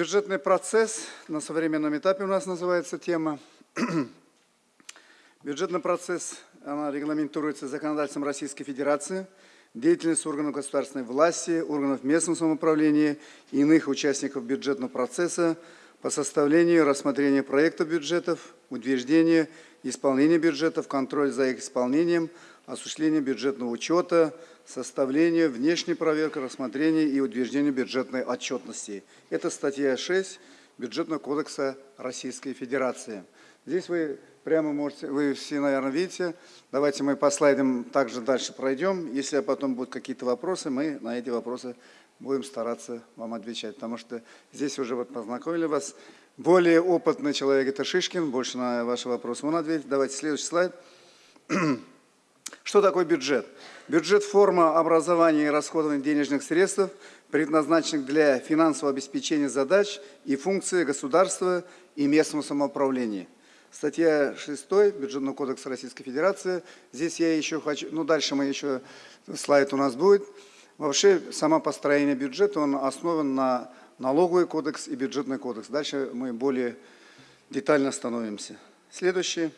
Бюджетный процесс на современном этапе у нас называется тема. Бюджетный процесс она регламентируется законодательством Российской Федерации, деятельность органов государственной власти, органов местного самоуправления и иных участников бюджетного процесса по составлению и рассмотрению проектов бюджетов, утверждению исполнения бюджетов, контроль за их исполнением, осуществление бюджетного учета, составление, внешней проверки, рассмотрение и утверждение бюджетной отчетности. Это статья 6 Бюджетного кодекса Российской Федерации. Здесь вы прямо можете, вы все, наверное, видите. Давайте мы по слайдам также дальше пройдем. Если потом будут какие-то вопросы, мы на эти вопросы будем стараться вам отвечать. Потому что здесь уже вот познакомили вас. Более опытный человек – это Шишкин. Больше на ваши вопросы он ответит. Давайте следующий слайд. Что такое бюджет? Бюджет – форма образования и расходования денежных средств, предназначенных для финансового обеспечения задач и функций государства и местного самоуправления – Статья 6 Бюджетного кодекса Российской Федерации. Здесь я еще хочу, ну дальше мы еще, слайд у нас будет. Вообще, само построение бюджета, он основан на налоговый кодекс и бюджетный кодекс. Дальше мы более детально становимся. Следующий.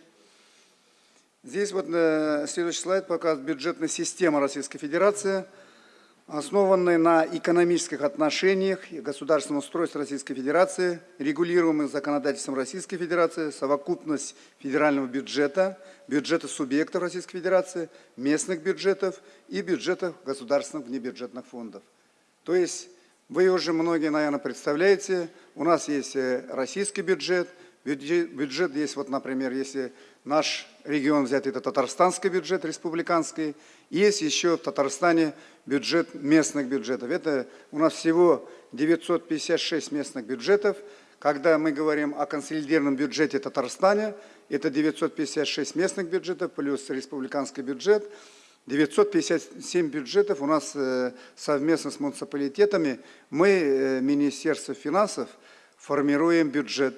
Здесь вот э, следующий слайд показывает бюджетная система Российской Федерации – основанной на экономических отношениях и государственном устройстве Российской Федерации, регулируемых законодательством Российской Федерации, совокупность федерального бюджета, бюджета субъектов Российской Федерации, местных бюджетов и бюджетов государственных внебюджетных фондов. То есть вы уже многие, наверное, представляете, у нас есть э, российский бюджет, бюджет есть, вот, например, если наш регион взять, это татарстанский бюджет республиканский, есть еще в Татарстане бюджет местных бюджетов. Это у нас всего 956 местных бюджетов. Когда мы говорим о консолидированном бюджете Татарстане, это 956 местных бюджетов плюс республиканский бюджет. 957 бюджетов у нас э, совместно с муниципалитетами. Мы, э, Министерство финансов, формируем бюджет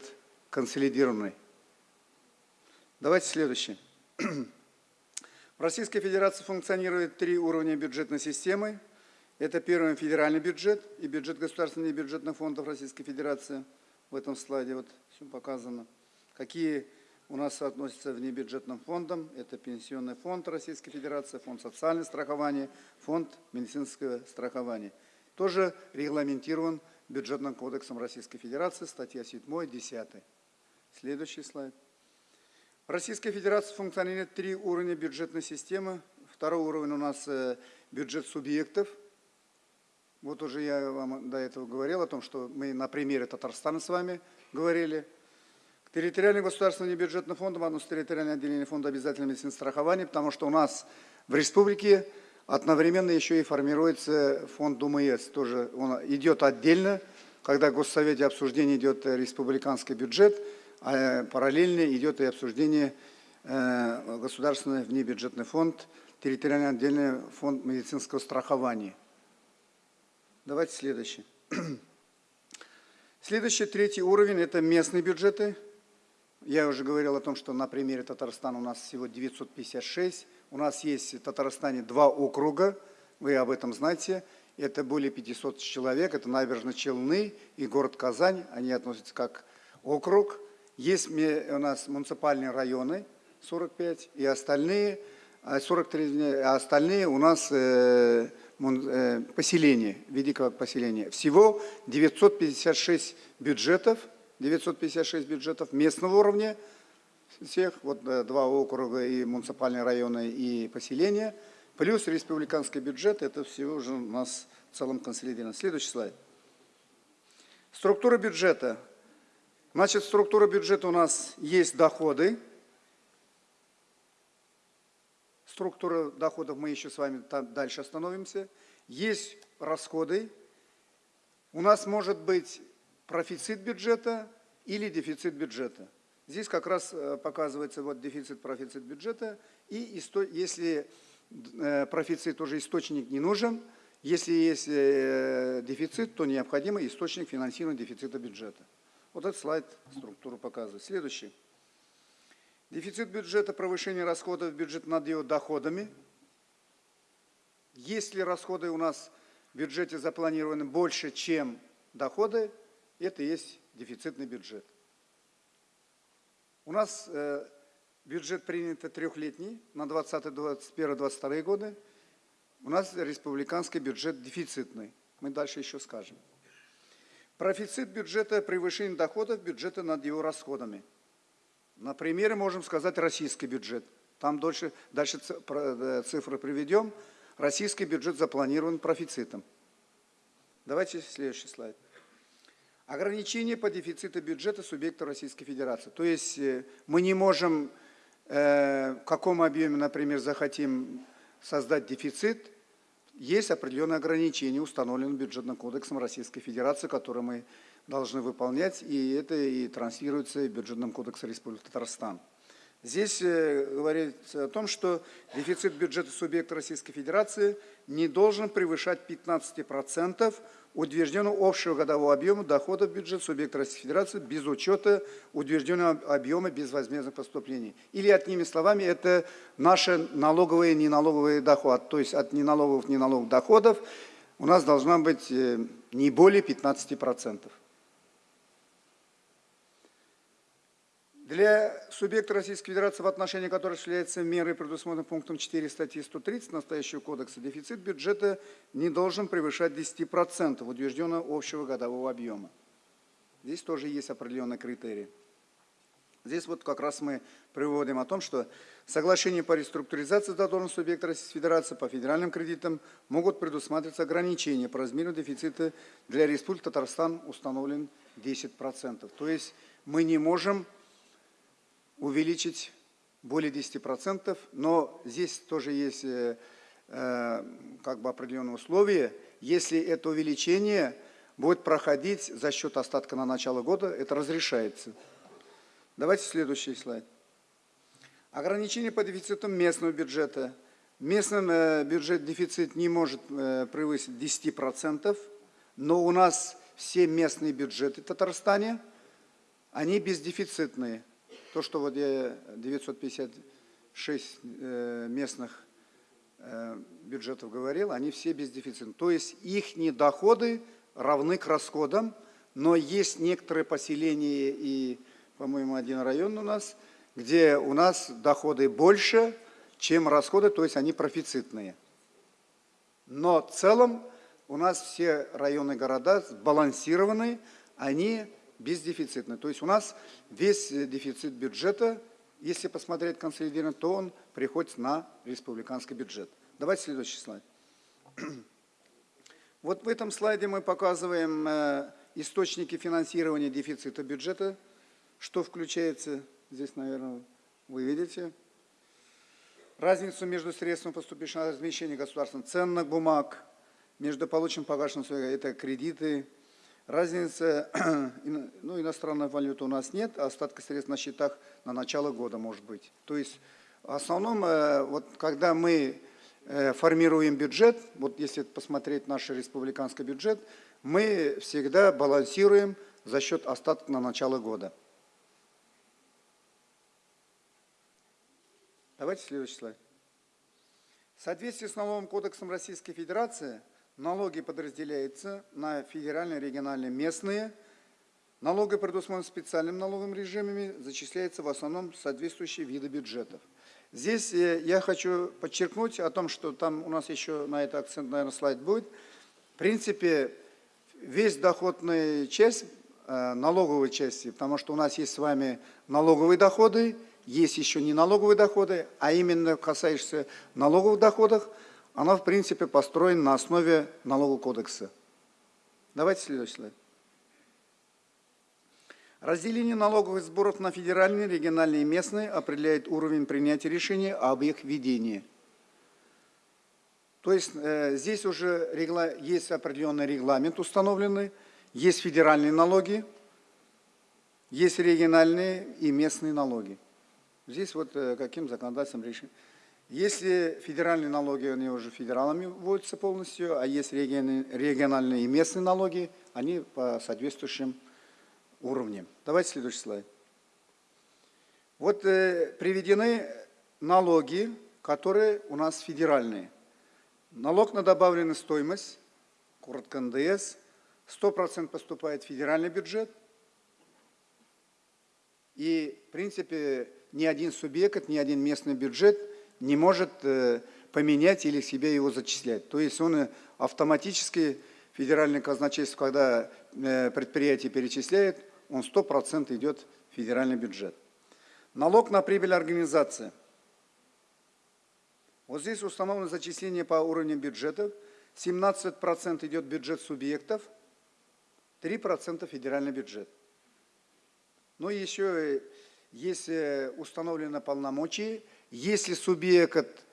консолидированный. Давайте следующий. В Российской Федерации функционирует три уровня бюджетной системы. Это первый федеральный бюджет и бюджет государственных бюджетных фондов Российской Федерации. В этом слайде вот все показано. Какие у нас относятся в небюджетным фондам. Это Пенсионный фонд Российской Федерации, фонд социального страхования, фонд медицинского страхования. Тоже регламентирован бюджетным кодексом Российской Федерации, статья 7, 10. Следующий слайд. В Российской Федерации функционирует три уровня бюджетной системы. Второй уровень у нас э, бюджет субъектов. Вот уже я вам до этого говорил о том, что мы на примере Татарстана с вами говорили. К территориальным государственным небюджетным фондам относится территориальное отделение фонда обязательного медицинского страхования, потому что у нас в республике одновременно еще и формируется фонд ДУМС. Тоже он идет отдельно, когда в Госсовете обсуждение идет республиканский бюджет – а параллельно идет и обсуждение э, государственный внебюджетный фонд, территориально отдельный фонд медицинского страхования. Давайте следующий. Следующий, третий уровень – это местные бюджеты. Я уже говорил о том, что на примере Татарстана у нас всего 956. У нас есть в Татарстане два округа, вы об этом знаете. Это более 500 человек, это набережные Челны и город Казань. Они относятся как округ. Есть у нас муниципальные районы, 45, и остальные, 43, а, а остальные у нас э, э, поселения, как поселения. Всего 956 бюджетов, 956 бюджетов местного уровня, всех, вот э, два округа и муниципальные районы и поселения, плюс республиканский бюджет, это всего уже у нас в целом консолидировано. Следующий слайд. Структура бюджета Значит, структура бюджета у нас есть доходы. Структура доходов мы еще с вами дальше остановимся. Есть расходы. У нас может быть профицит бюджета или дефицит бюджета. Здесь как раз э, показывается вот дефицит, профицит бюджета. И если э, профицит уже источник не нужен, если есть э, дефицит, то необходимый источник финансирования дефицита бюджета. Вот этот слайд структуру показывает. Следующий. Дефицит бюджета, повышение расходов бюджет над его доходами. Если расходы у нас в бюджете запланированы больше, чем доходы, Это и есть дефицитный бюджет. У нас э, бюджет принят трехлетний на 20, 21, 22 годы. У нас республиканский бюджет дефицитный. Мы дальше еще скажем. Профицит бюджета – превышение доходов бюджета над его расходами. На примере можем сказать российский бюджет. Там дальше, дальше э, цифры приведем. Российский бюджет запланирован профицитом. Давайте следующий слайд. Ограничения по дефициту бюджета субъекта Российской Федерации. То есть э, мы не можем, э, в каком объеме, например, захотим создать дефицит, есть определенные ограничения, установленные бюджетным кодексом Российской Федерации, которые мы должны выполнять, и это и транслируется в бюджетном кодексе Республики Татарстан. Здесь э, говорится о том, что дефицит бюджета субъекта Российской Федерации не должен превышать 15% утвержденного общего годового объема доходов бюджета субъекта Российской Федерации без учета утвержденного объема безвозмездных поступлений. Или, одними словами, это наши налоговые и неналоговые доходы. То есть от неналоговых неналоговых доходов у нас должна быть э, не более 15%. Для субъекта Российской Федерации, в отношении которого осуществляется меры, предусмотренные пунктом 4 статьи 130 настоящего кодекса, дефицит бюджета не должен превышать 10% утвержденного общего годового объема. Здесь тоже есть определенные критерии. Здесь вот как раз мы приводим о том, что соглашение по реструктуризации задолженности субъекта Российской Федерации по федеральным кредитам могут предусматриваться ограничения по размеру дефицита для Республики Татарстан установлен 10%. То есть мы не можем увеличить более 10%, но здесь тоже есть э, э, как бы определенные условия. Если это увеличение будет проходить за счет остатка на начало года, это разрешается. Давайте следующий слайд. Ограничение по дефициту местного бюджета. Местный э, бюджет дефицит не может э, превысить 10%, но у нас все местные бюджеты в Татарстане, они бездефицитные. То, что вот я 956 э, местных э, бюджетов говорил, они все без дефицита. То есть их доходы равны к расходам, но есть некоторые поселения и, по-моему, один район у нас, где у нас доходы больше, чем расходы, то есть они профицитные. Но в целом у нас все районы города сбалансированы, они бездефицитный. То есть у нас весь э, дефицит бюджета, если посмотреть консолидированно, то он приходит на республиканский бюджет. Давайте следующий слайд. Вот в этом слайде мы показываем э, источники финансирования дефицита бюджета, что включается, здесь, наверное, вы видите, разницу между средством поступившего на размещение государственных ценных бумаг, между полученным погашенным, это кредиты, Разница, ну, иностранной валюты у нас нет, а остатка средств на счетах на начало года может быть. То есть, в основном, э, вот когда мы э, формируем бюджет, вот если посмотреть наш республиканский бюджет, мы всегда балансируем за счет остатка на начало года. Давайте следующий слайд. В соответствии с налоговым кодексом Российской Федерации – Налоги подразделяются на федеральные, региональные, местные. Налоги, предусмотренные специальным налоговым режимами, зачисляются в основном соответствующие виды бюджетов. Здесь э, я хочу подчеркнуть о том, что там у нас еще на это акцент, наверное, слайд будет. В принципе, весь доходная часть, э, налоговой части, потому что у нас есть с вами налоговые доходы, есть еще не налоговые доходы, а именно касаешься налоговых доходов – она, в принципе, построена на основе налогового кодекса. Давайте следующий слайд. Разделение налоговых сборов на федеральные, региональные и местные определяет уровень принятия решения об их введении. То есть э, здесь уже регла, есть определенный регламент установленный, есть федеральные налоги, есть региональные и местные налоги. Здесь вот э, каким законодательством решение. Если федеральные налоги, они уже федералами вводятся полностью, а есть региональные и местные налоги, они по соответствующим уровням. Давайте следующий слайд. Вот э, приведены налоги, которые у нас федеральные. Налог на добавленную стоимость, коротко НДС, 100% поступает в федеральный бюджет. И, в принципе, ни один субъект, ни один местный бюджет не может э, поменять или себе его зачислять. То есть он автоматически, федеральный казначейство, когда э, предприятие перечисляет, он 100% идет в федеральный бюджет. Налог на прибыль организации. Вот здесь установлено зачисление по уровню бюджетов. 17% идет бюджет субъектов, 3% федеральный бюджет. Но еще есть установлено полномочия. Если субъект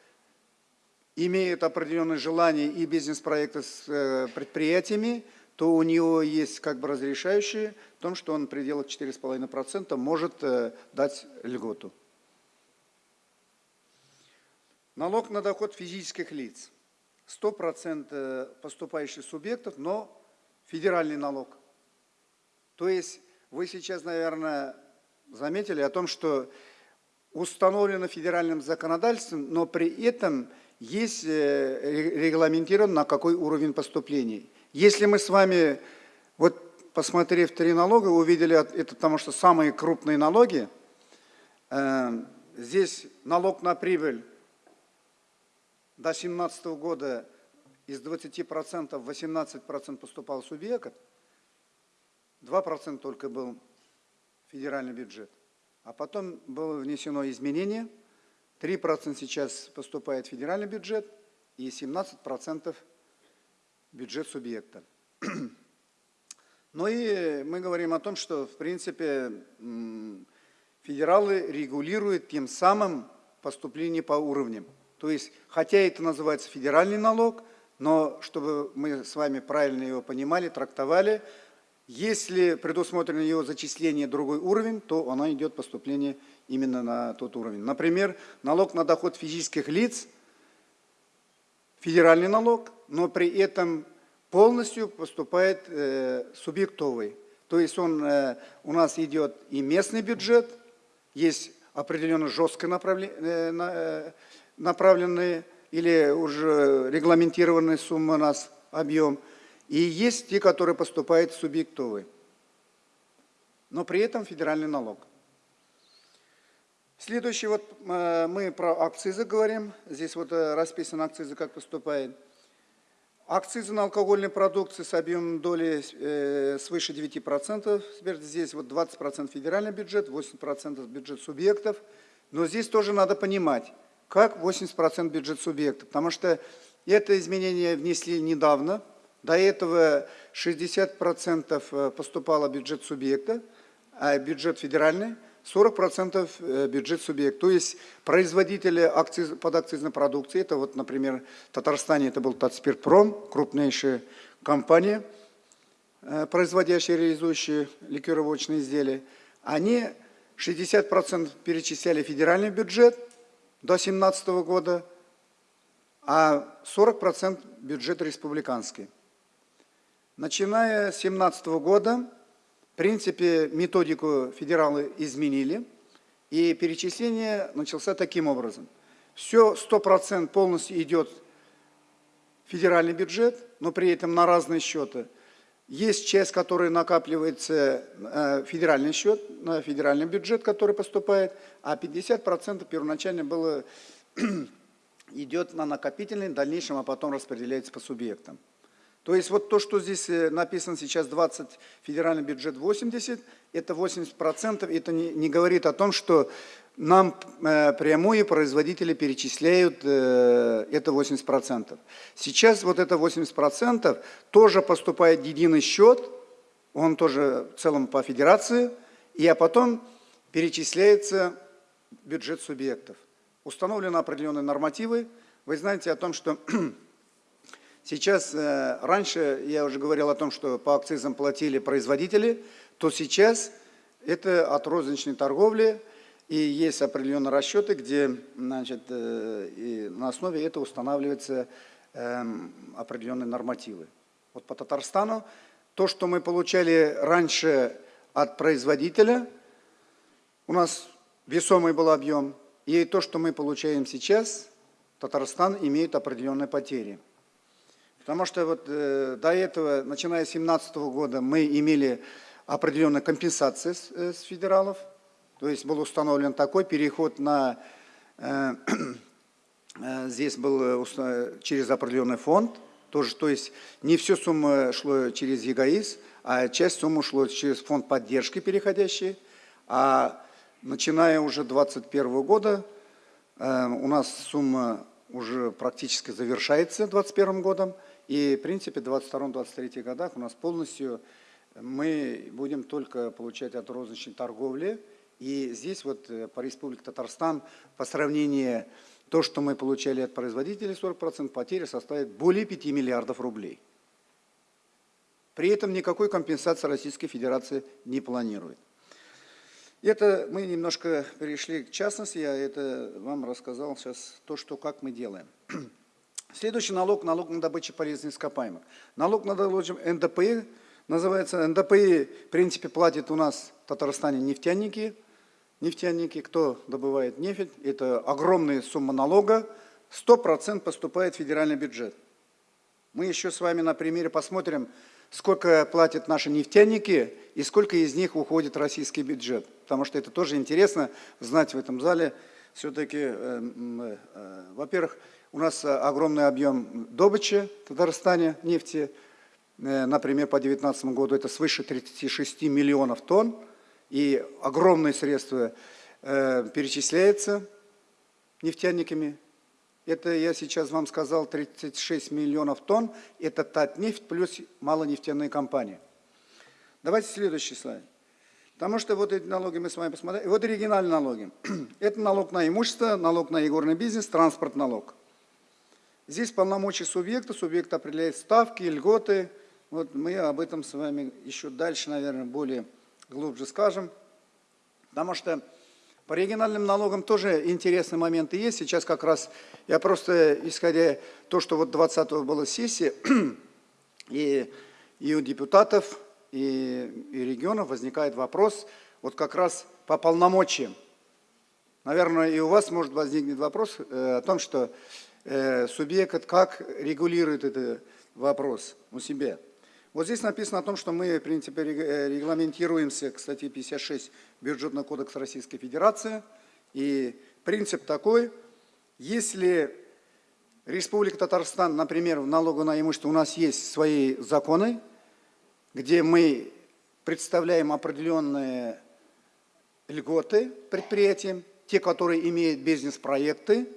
имеет определенные желания и бизнес-проекты с э, предприятиями, то у него есть как бы разрешающие в том, что он в пределах 4,5% может э, дать льготу. Налог на доход физических лиц. 100% поступающих субъектов, но федеральный налог. То есть вы сейчас, наверное, заметили о том, что установлено федеральным законодательством, но при этом есть э, регламентирован на какой уровень поступлений. Если мы с вами, вот посмотрев три налога, увидели, это потому что самые крупные налоги, э, здесь налог на прибыль до 2017 года из 20% 18% поступал субъект, 2% только был федеральный бюджет. А потом было внесено изменение, 3% сейчас поступает в федеральный бюджет и 17% бюджет субъекта. Ну и мы говорим о том, что, в принципе, федералы регулируют тем самым поступление по уровням. То есть, хотя это называется федеральный налог, но чтобы мы с вами правильно его понимали, трактовали, если предусмотрено его зачисление другой уровень, то оно идет поступление именно на тот уровень. Например, налог на доход физических лиц, федеральный налог, но при этом полностью поступает э, субъектовый. То есть он э, у нас идет и местный бюджет, есть определенно жестко направленные, э, э, направленные или уже регламентированные суммы у нас объем – и есть те, которые поступают субъектовые. Но при этом федеральный налог. Следующий, вот э, мы про акцизы говорим. Здесь вот э, расписаны акцизы, как поступает. Акцизы на алкогольные продукты с объемом доли э, свыше 9%. Теперь здесь вот 20% федеральный бюджет, 80% бюджет субъектов. Но здесь тоже надо понимать, как 80% бюджет субъектов. Потому что это изменение внесли недавно, до этого 60% э, поступало бюджет субъекта, а бюджет федеральный 40% э, бюджет субъекта. То есть производители акциз, подакцизной продукции, это вот, например, в Татарстане это был Татспиртпром, крупнейшая компания, э, производящая и реализующая ликеровочные изделия, они 60% перечисляли федеральный бюджет до 2017 года, а 40% бюджет республиканский. Начиная с 2017 года, в принципе, методику федералы изменили, и перечисление начался таким образом. Все 100% полностью идет в федеральный бюджет, но при этом на разные счеты. Есть часть, которая накапливается э, федеральный счет, на федеральный бюджет, который поступает, а 50% первоначально было, идет на накопительный, в дальнейшем, а потом распределяется по субъектам. То есть вот то, что здесь э, написано сейчас 20, федеральный бюджет 80, это 80%, это не, не говорит о том, что нам э, прямые производители перечисляют э, это 80%. Сейчас вот это 80% тоже поступает в единый счет, он тоже в целом по федерации, и а потом перечисляется бюджет субъектов. Установлены определенные нормативы. Вы знаете о том, что Сейчас, э, раньше я уже говорил о том, что по акцизам платили производители, то сейчас это от розничной торговли, и есть определенные расчеты, где значит, э, на основе этого устанавливаются эм, определенные нормативы. Вот по Татарстану то, что мы получали раньше от производителя, у нас весомый был объем, и то, что мы получаем сейчас, Татарстан имеет определенные потери. Потому что вот э, до этого, начиная с 2017 года, мы имели определенные компенсации с, э, с федералов. То есть был установлен такой переход на... Э, э, здесь был э, через определенный фонд. Тоже, то есть не все сумма шло через ЕГАИС, а часть суммы шло через фонд поддержки переходящий. А начиная уже 2021 года э, у нас сумма уже практически завершается 2021 годом. И, в принципе, в 2022-2023 годах у нас полностью мы будем только получать от розничной торговли. И здесь вот э, по Республике Татарстан по сравнению то, что мы получали от производителей 40%, потери составит более 5 миллиардов рублей. При этом никакой компенсации Российской Федерации не планирует. Это мы немножко перешли к частности, я это вам рассказал сейчас то, что как мы делаем. Следующий налог – налог на добычу полезных ископаемых. Налог на добычу НДПИ называется, НДПИ в принципе платят у нас в Татарстане нефтяники, нефтяники, кто добывает нефть, это огромная сумма налога, 100% поступает в федеральный бюджет. Мы еще с вами на примере посмотрим, сколько платят наши нефтяники и сколько из них уходит в российский бюджет. Потому что это тоже интересно знать в этом зале. Все-таки, э, э, во-первых, у нас э, огромный объем добычи в Татарстане нефти. Э, например, по 2019 году это свыше 36 миллионов тонн. И огромные средства э, перечисляются нефтяниками. Это я сейчас вам сказал 36 миллионов тонн. Это Татнефть плюс малонефтяные компании. Давайте следующий слайд. Потому что вот эти налоги мы с вами посмотрели. Вот оригинальные налоги. Это налог на имущество, налог на игорный бизнес, транспорт налог. Здесь полномочия субъекта, субъект определяет ставки, льготы. Вот мы об этом с вами еще дальше, наверное, более глубже скажем. Потому что по региональным налогам тоже интересные моменты есть. Сейчас как раз я просто, исходя то, что вот 20-го была сессия, и, и у депутатов, и, и регионов возникает вопрос вот как раз по полномочиям. Наверное, и у вас может возникнуть вопрос э, о том, что субъект как регулирует этот вопрос у себя. Вот здесь написано о том, что мы, в принципе, э, регламентируемся к статье 56 Бюджетного кодекса Российской Федерации. И принцип такой, если Республика Татарстан, например, в налогу на имущество у нас есть свои законы, где мы представляем определенные льготы предприятиям, те, которые имеют бизнес-проекты,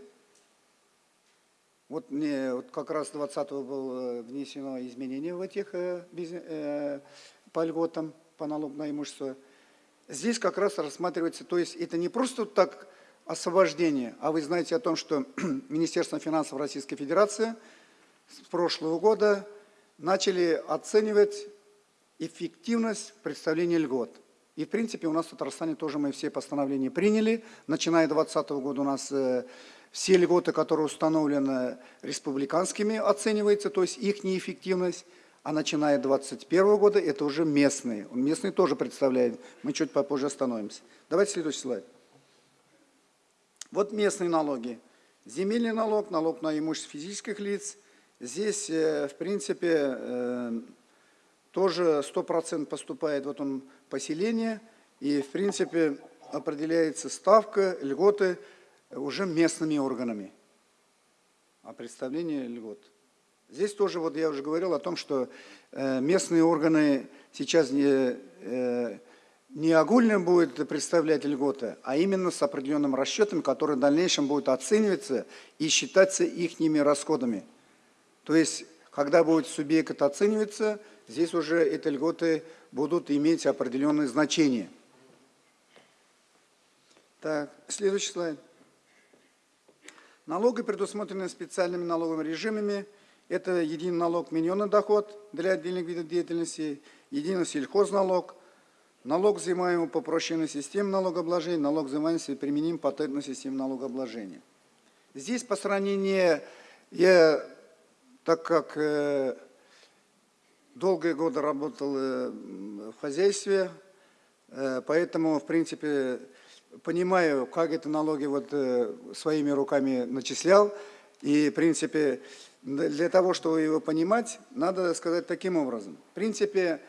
вот, мне, вот как раз 20-го было внесено изменение в этих э, э, по льготам, по налогу на имущество. Здесь как раз рассматривается, то есть это не просто так освобождение, а вы знаете о том, что Министерство финансов Российской Федерации с прошлого года начали оценивать эффективность представления льгот. И, в принципе, у нас в Татарстане тоже мы все постановления приняли. Начиная с 2020 года у нас э, все льготы, которые установлены республиканскими, оцениваются, то есть их неэффективность, а начиная с 2021 года это уже местные. Местные тоже представляют, мы чуть попозже остановимся. Давайте следующий слайд. Вот местные налоги. Земельный налог, налог на имущество физических лиц. Здесь, э, в принципе, э, тоже 100% поступает вот он поселение, и, в принципе, определяется ставка, льготы – уже местными органами о представлении льгот. Здесь тоже, вот я уже говорил о том, что э, местные органы сейчас не, э, не огульно будут представлять льготы, а именно с определенным расчетом, который в дальнейшем будет оцениваться и считаться их расходами. То есть, когда будет субъект оцениваться, здесь уже эти льготы будут иметь определенное значение. Так, следующий слайд. Налоги, предусмотренные специальными налоговыми режимами, это единый налог миньонный доход для отдельных видов деятельности, единый сельхозналог, налог, взимаемый по упрощенной системе налогообложения, налог, взимаемый применим патентной системе налогообложения. Здесь по сравнению, я, так как э, долгие годы работал э, в хозяйстве, э, поэтому, в принципе, понимаю, как эти налоги вот э, своими руками начислял. И, в принципе, для того, чтобы его понимать, надо сказать таким образом. В принципе,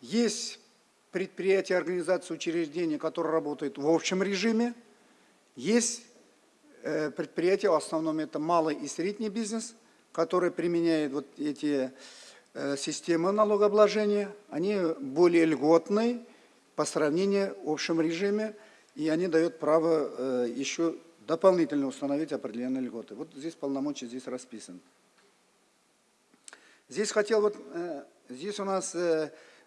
есть предприятия, организации, учреждения, которые работают в общем режиме, есть э, предприятия, в основном это малый и средний бизнес, которые применяют вот эти э, системы налогообложения, они более льготные по сравнению в общем режиме, и они дают право э, еще дополнительно установить определенные льготы. Вот здесь полномочия здесь расписаны. Здесь хотел вот, здесь у нас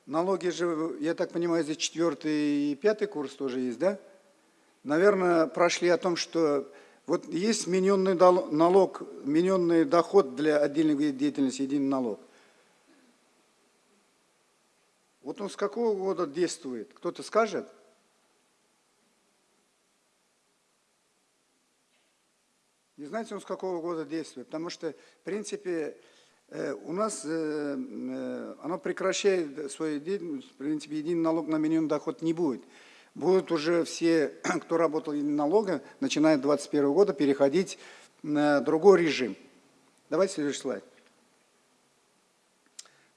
налоги же, я так понимаю, здесь четвертый и пятый курс тоже есть, да? Наверное, прошли о том, что вот есть миненный налог, миненный доход для отдельных видов деятельности, единый налог. Вот он с какого года действует? Кто-то скажет? Не знаете, он с какого года действует? Потому что, в принципе, Э, у нас э, э, оно прекращает свою деятельность, в принципе, единый налог на минимум доход не будет. Будут уже все, кто работал единым налогом, начиная с 2021 года, переходить на другой режим. Давайте следующий слайд.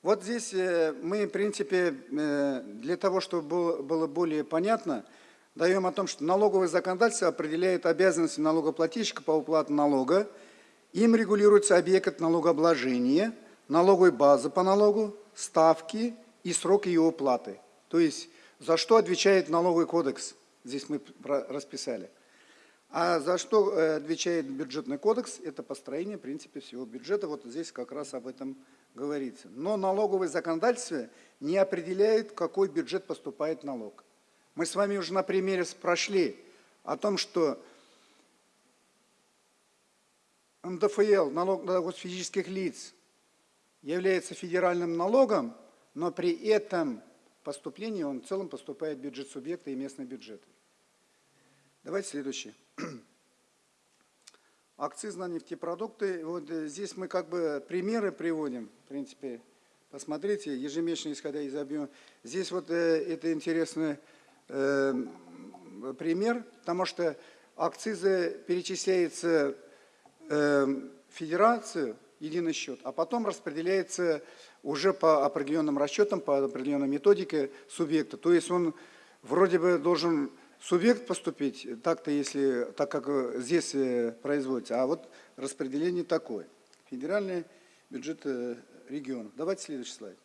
Вот здесь мы, в принципе, для того, чтобы было более понятно, даем о том, что налоговое законодательство определяет обязанности налогоплательщика по уплате налога, им регулируется объект налогообложения, налоговой базы по налогу, ставки и срок ее уплаты. То есть, за что отвечает налоговый кодекс, здесь мы расписали. А за что э, отвечает бюджетный кодекс, это построение, в принципе, всего бюджета. Вот здесь как раз об этом говорится. Но налоговое законодательство не определяет, какой бюджет поступает налог. Мы с вами уже на примере прошли о том, что НДФЛ, налог на доход физических лиц, является федеральным налогом, но при этом поступлении он в целом поступает в бюджет субъекта и местный бюджет. Давайте следующий. Акциз на нефтепродукты. Вот здесь мы как бы примеры приводим. В принципе, посмотрите, ежемесячно исходя из объема. Здесь вот э, это интересный э, пример, потому что акцизы перечисляются Эм, федерацию единый счет, а потом распределяется уже по определенным расчетам, по определенной методике субъекта. То есть он вроде бы должен субъект поступить, так-то если, так как здесь э, производится, а вот распределение такое. Федеральный бюджет э, регионов. Давайте следующий слайд.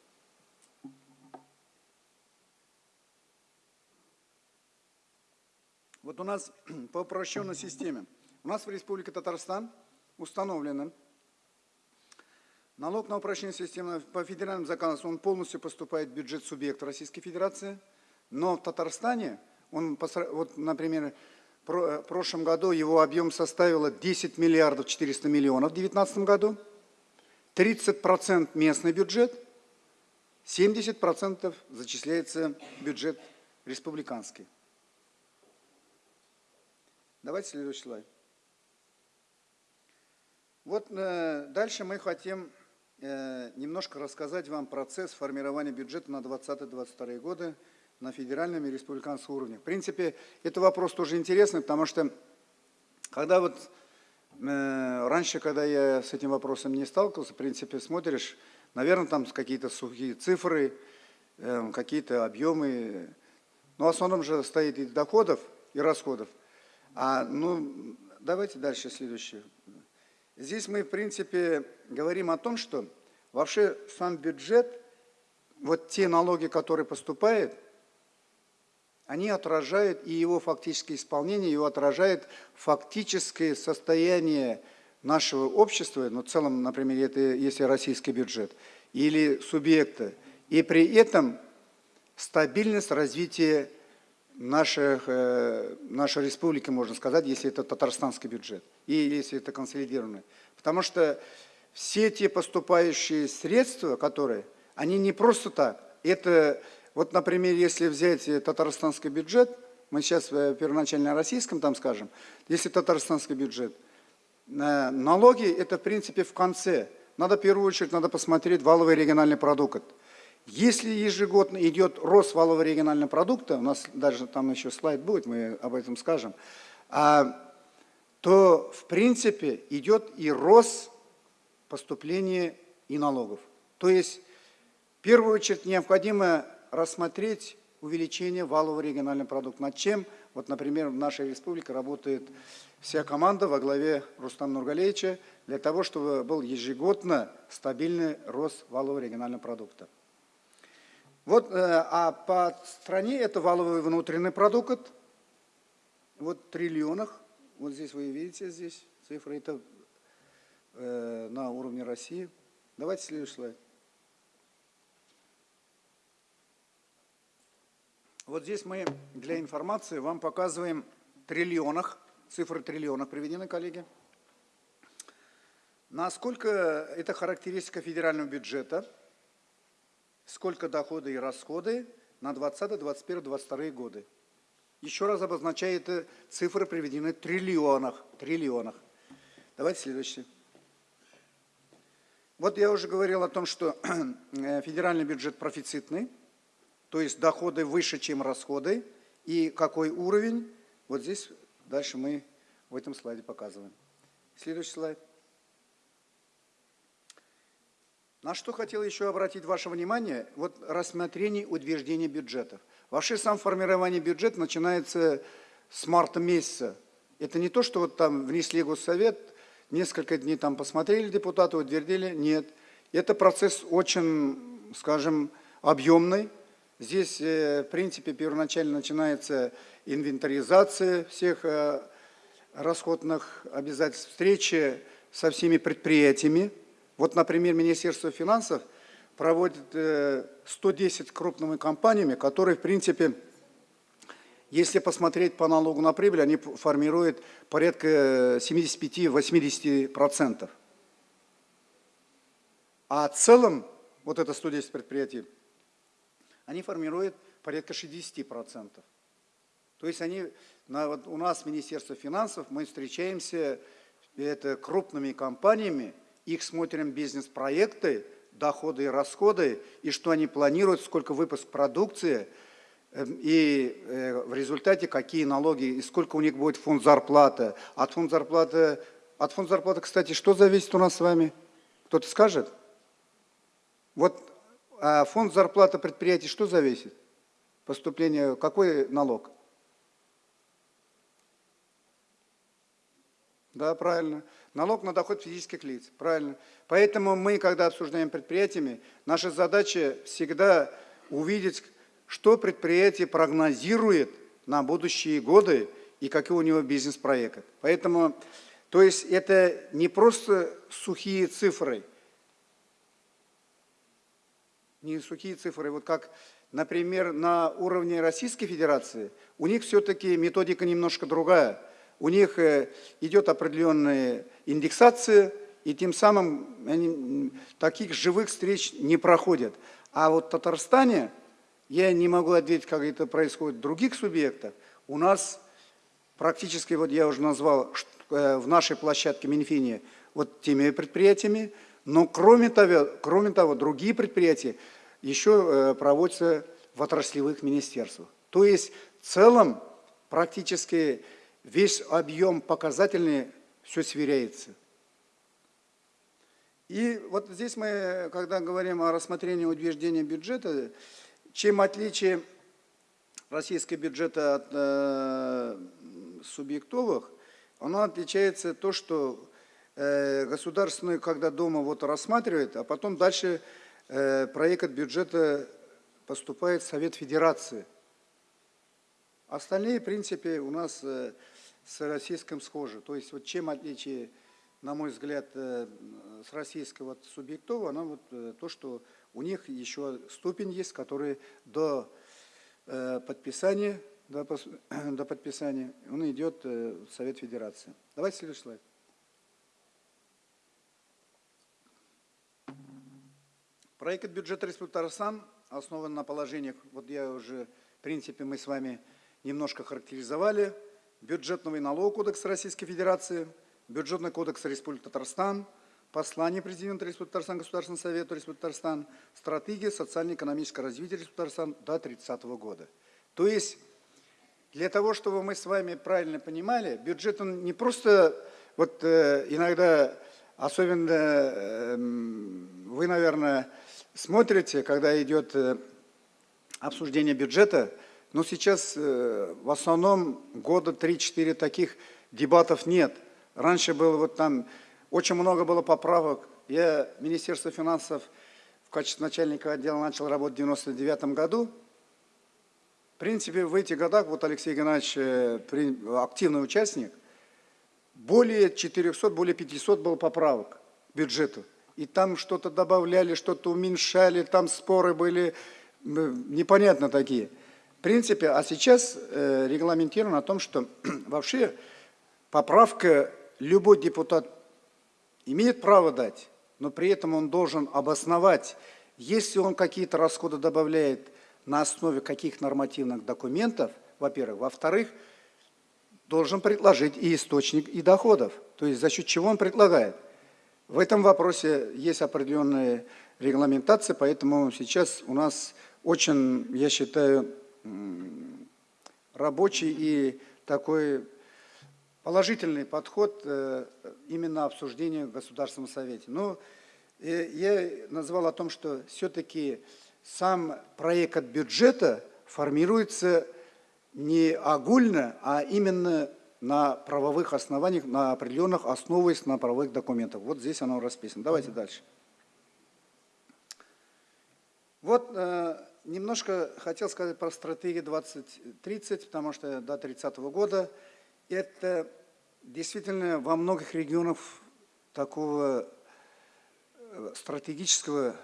Вот у нас по упрощенной системе. У нас в Республике Татарстан установлено, налог на упрощение системы по федеральным законодательству, он полностью поступает в бюджет субъекта Российской Федерации, но в Татарстане, он, вот, например, в прошлом году его объем составил 10 миллиардов 400 миллионов в 2019 году, 30% местный бюджет, 70% зачисляется бюджет республиканский. Давайте следующий слайд. Вот э, дальше мы хотим э, немножко рассказать вам процесс формирования бюджета на 2020-2022 годы на федеральном и республиканском уровне. В принципе, это вопрос тоже интересный, потому что когда вот э, раньше, когда я с этим вопросом не сталкивался, в принципе, смотришь, наверное, там какие-то сухие цифры, э, какие-то объемы, но в основном же стоит и доходов, и расходов. А, ну, давайте дальше следующее. Здесь мы, в принципе, говорим о том, что вообще сам бюджет, вот те налоги, которые поступают, они отражают и его фактическое исполнение, его отражает фактическое состояние нашего общества, ну, в целом, например, это если российский бюджет, или субъекта, и при этом стабильность развития наших, э, нашей республики, можно сказать, если это татарстанский бюджет и если это консолидированный. Потому что все те поступающие средства, которые, они не просто так. Это, вот, например, если взять татарстанский бюджет, мы сейчас в первоначально российском там скажем, если татарстанский бюджет, э, налоги это в принципе в конце. Надо в первую очередь надо посмотреть валовый региональный продукт. Если ежегодно идет рост валового регионального продукта, у нас даже там еще слайд будет, мы об этом скажем, а, то в принципе идет и рост поступлений и налогов. То есть, в первую очередь, необходимо рассмотреть увеличение валового регионального продукта, над чем, вот, например, в нашей республике работает вся команда во главе Рустама Нургалевича для того, чтобы был ежегодно стабильный рост валового регионального продукта. Вот, э, а по стране это валовый внутренний продукт, вот в триллионах, вот здесь вы видите здесь цифры, это э, на уровне России. Давайте следующий слайд. Вот здесь мы для информации вам показываем триллионах, цифры триллионах приведены, коллеги. Насколько это характеристика федерального бюджета, сколько доходы и расходы на 20, 21, 22 годы. Еще раз обозначает цифры приведены в триллионах. триллионах. Давайте следующий. Вот я уже говорил о том, что э, федеральный бюджет профицитный, то есть доходы выше, чем расходы, и какой уровень, вот здесь дальше мы в этом слайде показываем. Следующий слайд. На что хотел еще обратить ваше внимание, вот рассмотрение утверждения бюджетов. Вообще сам формирование бюджета начинается с марта месяца. Это не то, что вот там внесли госсовет, несколько дней там посмотрели депутаты, утвердили. Нет. Это процесс очень, скажем, объемный. Здесь, э, в принципе, первоначально начинается инвентаризация всех э, расходных обязательств, встречи со всеми предприятиями. Вот, например, Министерство финансов проводит 110 э, крупными компаниями, которые, в принципе, если посмотреть по налогу на прибыль, они формируют порядка 75-80%. А в целом, вот это 110 предприятий, они формируют порядка 60%. То есть они, на, вот у нас Министерство финансов, мы встречаемся это, крупными компаниями, их смотрим бизнес-проекты, доходы и расходы, и что они планируют, сколько выпуск продукции – Эм, и э, в результате какие налоги и сколько у них будет фонд зарплаты. От фонда зарплаты, от фонда зарплаты, кстати, что зависит у нас с вами? Кто-то скажет? Вот а фонд зарплаты предприятий что зависит? Поступление, какой налог? Да, правильно. Налог на доход физических лиц, правильно. Поэтому мы, когда обсуждаем предприятиями, наша задача всегда увидеть, что предприятие прогнозирует на будущие годы и какие у него бизнес-проекты. Поэтому, то есть это не просто сухие цифры, не сухие цифры, вот как, например, на уровне Российской Федерации, у них все-таки методика немножко другая. У них э, идет определенная индексация, и тем самым они, таких живых встреч не проходят. А вот в Татарстане я не могу ответить, как это происходит в других субъектах. У нас практически, вот я уже назвал, э, в нашей площадке Минфине вот теми предприятиями, но кроме того, кроме того другие предприятия еще э, проводятся в отраслевых министерствах. То есть в целом практически весь объем показательный все сверяется. И вот здесь мы, когда говорим о рассмотрении утверждения бюджета, чем отличие российского бюджета от э, субъектовых, оно отличается то, что э, государственный, когда дома вот рассматривает, а потом дальше э, проект бюджета поступает в Совет Федерации. Остальные, в принципе, у нас э, с российским схожи. То есть вот чем отличие, на мой взгляд, э, с российского субъектового, оно вот э, то, что у них еще ступень есть, который до э, подписания, до, до подписания, он идет в Совет Федерации. Давайте следующий слайд. Проект бюджета Республики Татарстан основан на положениях, вот я уже, в принципе, мы с вами немножко характеризовали, бюджетного и налогового кодекса Российской Федерации, бюджетный кодекс Республики Татарстан – послание президента Республики Татарстан, Государственного совета Республики Татарстан, стратегия социально-экономического развития Республики Татарстан до 30 года. То есть, для того, чтобы мы с вами правильно понимали, бюджет он не просто, вот э, иногда Особенно эм, вы, наверное, смотрите, когда идет э, обсуждение бюджета, но сейчас э, в основном года 3-4 таких дебатов нет. Раньше было вот там, очень много было поправок. Я Министерство финансов в качестве начальника отдела начал работать в 99 году. В принципе, в этих годах, вот Алексей Геннадьевич э, активный участник, более 400, более 500 было поправок к бюджету. И там что-то добавляли, что-то уменьшали, там споры были непонятно такие. В принципе, а сейчас э, регламентировано о том, что вообще поправка любой депутат имеет право дать, но при этом он должен обосновать, если он какие-то расходы добавляет на основе каких нормативных документов, во-первых. Во-вторых, должен предложить и источник, и доходов. То есть за счет чего он предлагает. В этом вопросе есть определенная регламентация, поэтому сейчас у нас очень, я считаю, рабочий и такой положительный подход э, именно обсуждению в Государственном Совете. Но э, я назвал о том, что все-таки сам проект бюджета формируется не огульно, а именно на правовых основаниях, на определенных основываясь на правовых документах. Вот здесь оно расписано. Давайте дальше. Вот э, немножко хотел сказать про стратегию 2030, потому что до 30 -го года это действительно во многих регионах такого э, стратегического,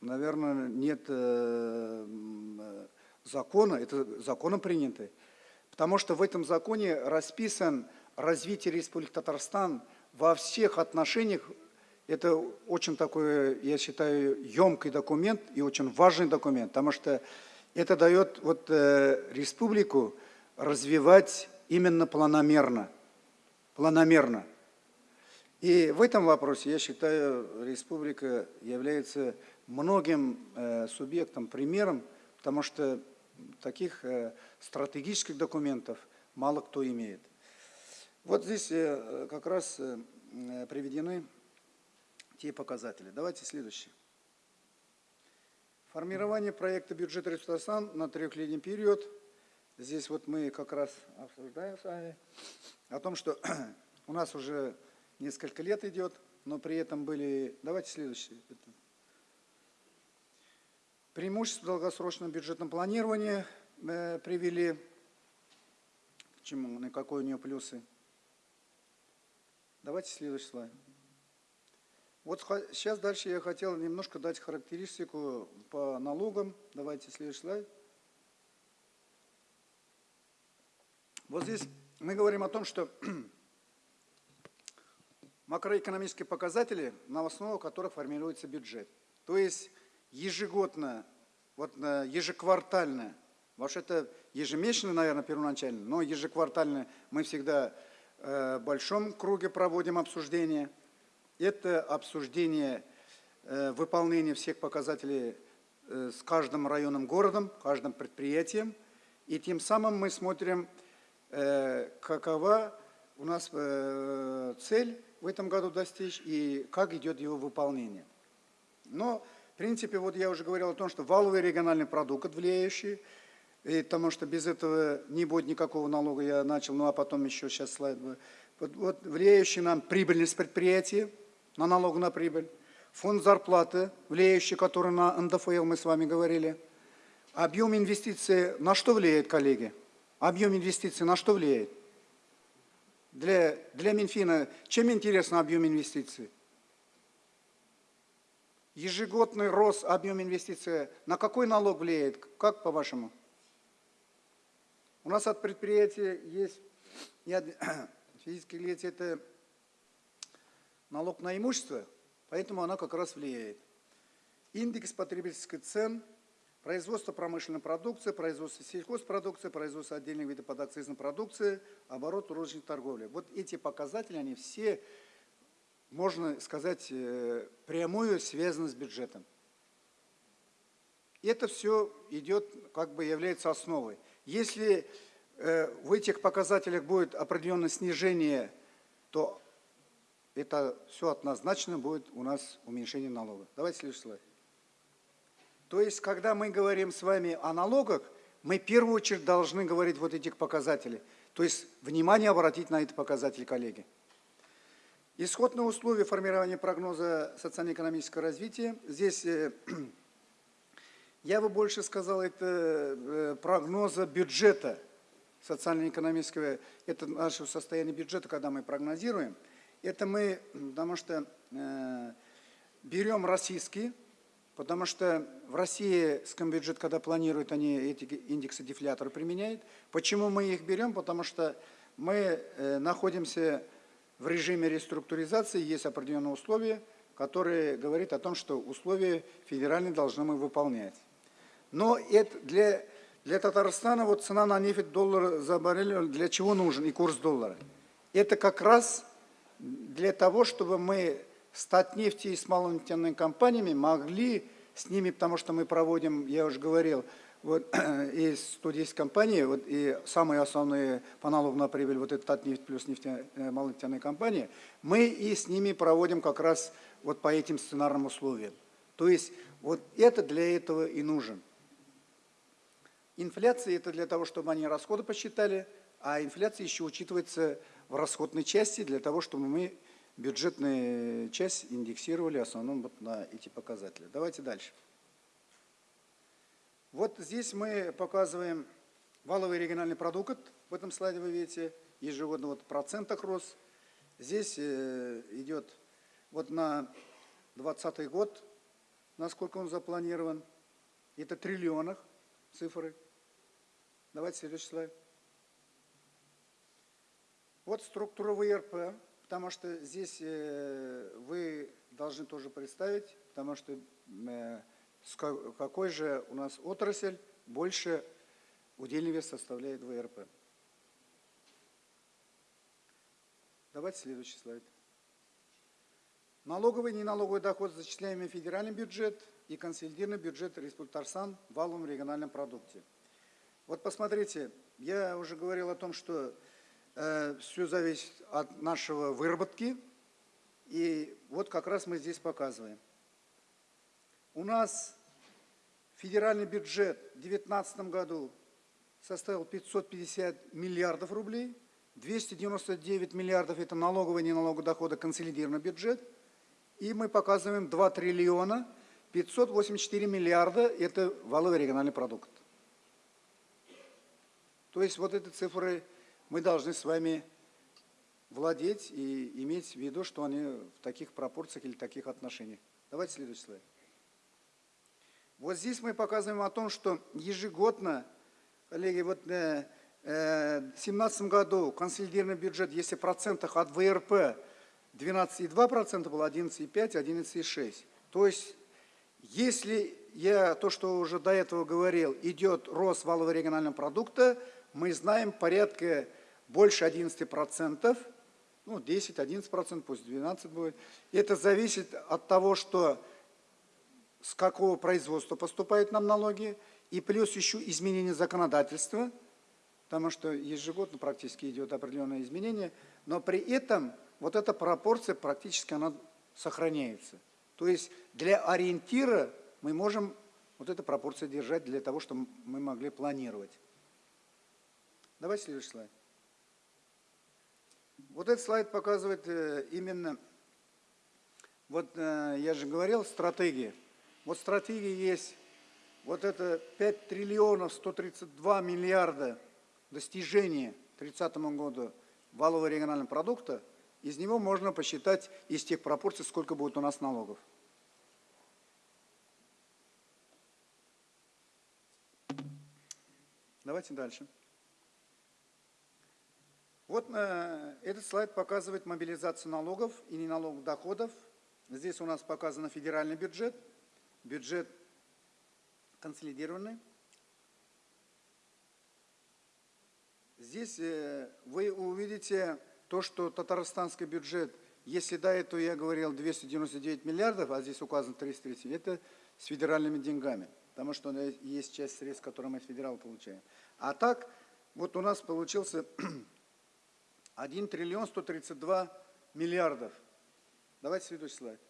наверное, нет э, закона, это законом принятый, потому что в этом законе расписан развитие Республики Татарстан во всех отношениях. Это очень такой, я считаю, емкий документ и очень важный документ, потому что это дает вот, э, республику развивать именно планомерно. Планомерно. И в этом вопросе, я считаю, республика является многим э, субъектом, примером, потому что таких э, стратегических документов мало кто имеет. Вот здесь э, как раз э, приведены те показатели. Давайте следующий. Формирование проекта бюджета Республики на трехлетний период. Здесь вот мы как раз обсуждаем с вами о том, что у нас уже несколько лет идет, но при этом были... Давайте следующий. Преимущество долгосрочного бюджетного планирования э, привели, к чему, на какой у нее плюсы. Давайте следующий слайд. Вот сейчас дальше я хотел немножко дать характеристику по налогам. Давайте следующий слайд. Вот здесь мы говорим о том, что макроэкономические показатели, на основу которых формируется бюджет. То есть ежегодно, вот ежеквартально, вообще это ежемесячно, наверное, первоначально, но ежеквартально мы всегда э, в большом круге проводим обсуждение. Это обсуждение э, выполнения всех показателей э, с каждым районом городом, каждым предприятием. И тем самым мы смотрим, какова у нас цель в этом году достичь и как идет его выполнение. Но в принципе, вот я уже говорил о том, что валовый региональный продукт влияющий, и потому что без этого не будет никакого налога, я начал, ну а потом еще сейчас слайд. Вот, вот влияющий нам прибыльность предприятия, на налог на прибыль, фонд зарплаты, влияющий, который на НДФЛ мы с вами говорили. Объем инвестиций на что влияет, коллеги? Объем инвестиций на что влияет? Для, для Минфина чем интересно объем инвестиций? ежегодный рост объема инвестиций на какой налог влияет? Как по-вашему? У нас от предприятия есть физические лица, это налог на имущество, поэтому она как раз влияет. Индекс потребительских цен, производство промышленной продукции, производство сельхозпродукции, производство отдельных видов подакцизной продукции, оборот розничной торговли. Вот эти показатели, они все можно сказать, э, прямую связано с бюджетом. И это все идет, как бы является основой. Если э, в этих показателях будет определенное снижение, то это все однозначно будет у нас уменьшение налогов. Давайте следующий слайд. То есть, когда мы говорим с вами о налогах, мы в первую очередь должны говорить вот этих показателей. То есть, внимание обратить на эти показатели, коллеги. Исходные условия формирования прогноза социально-экономического развития. Здесь э, я бы больше сказал, это э, прогноза бюджета социально-экономического, это наше состояние бюджета, когда мы прогнозируем. Это мы, потому что э, берем российский, потому что в России бюджет, когда планируют, они эти индексы дефлятора применяют. Почему мы их берем? Потому что мы э, находимся в режиме реструктуризации, есть определенные условия, которые говорят о том, что условия федеральные должны мы выполнять. Но это для, для Татарстана вот цена на нефть доллара за баррель для чего нужен и курс доллара? Это как раз для того, чтобы мы стать нефти и с малонефтяными компаниями могли с ними, потому что мы проводим, я уже говорил, вот есть 110 компаний, вот, и самые основные по налогу на прибыль, вот это Татнефть плюс нефтяные, э, малонефтяные компании, мы и с ними проводим как раз вот по этим сценарным условиям. То есть вот это для этого и нужен. Инфляция – это для того, чтобы они расходы посчитали, а инфляция еще учитывается в расходной части для того, чтобы мы бюджетную часть индексировали в основном вот на эти показатели. Давайте дальше. Вот здесь мы показываем валовый региональный продукт. В этом слайде вы видите ежегодно вот в процентах рост. Здесь э, идет вот на 2020 год, насколько он запланирован. Это триллионах цифры. Давайте следующий слайд. Вот структура ВРП, потому что здесь э, вы должны тоже представить, потому что э, какой же у нас отрасль больше удельный вес составляет ВРП. Давайте следующий слайд. Налоговый и неналоговый доход, зачисляемый в федеральный бюджет и консолидированный бюджет Республики Татарстан в валовом региональном продукте. Вот посмотрите, я уже говорил о том, что все зависит от нашего выработки. И вот как раз мы здесь показываем. У нас федеральный бюджет в 2019 году составил 550 миллиардов рублей, 299 миллиардов – это налоговый и доходы, консолидированный бюджет, и мы показываем 2 триллиона 584 миллиарда – это валовый региональный продукт. То есть вот эти цифры мы должны с вами владеть и иметь в виду, что они в таких пропорциях или таких отношениях. Давайте следующий слайд. Вот здесь мы показываем о том, что ежегодно, коллеги, вот э, э, в 2017 году консолидированный бюджет, если в процентах от ВРП 12,2% был 11,5, 11,6. То есть, если я то, что уже до этого говорил, идет рост валового регионального продукта, мы знаем порядка больше 11%, ну 10-11%, пусть 12 будет. Это зависит от того, что с какого производства поступают нам налоги, и плюс еще изменение законодательства, потому что ежегодно практически идет определенное изменение, но при этом вот эта пропорция практически она сохраняется. То есть для ориентира мы можем вот эту пропорцию держать для того, чтобы мы могли планировать. Давайте следующий слайд. Вот этот слайд показывает э, именно, вот э, я же говорил, стратегии. Вот стратегии есть, вот это 5 триллионов 132 миллиарда достижения к 30 году валового регионального продукта, из него можно посчитать из тех пропорций, сколько будет у нас налогов. Давайте дальше. Вот э, этот слайд показывает мобилизацию налогов и неналоговых доходов. Здесь у нас показан федеральный бюджет, бюджет консолидированный. Здесь э, вы увидите то, что татарстанский бюджет, если до этого я говорил 299 миллиардов, а здесь указано 330, это с федеральными деньгами, потому что есть часть средств, которые мы с федерала получаем. А так, вот у нас получился 1 триллион 132 миллиардов. Давайте следующий слайд.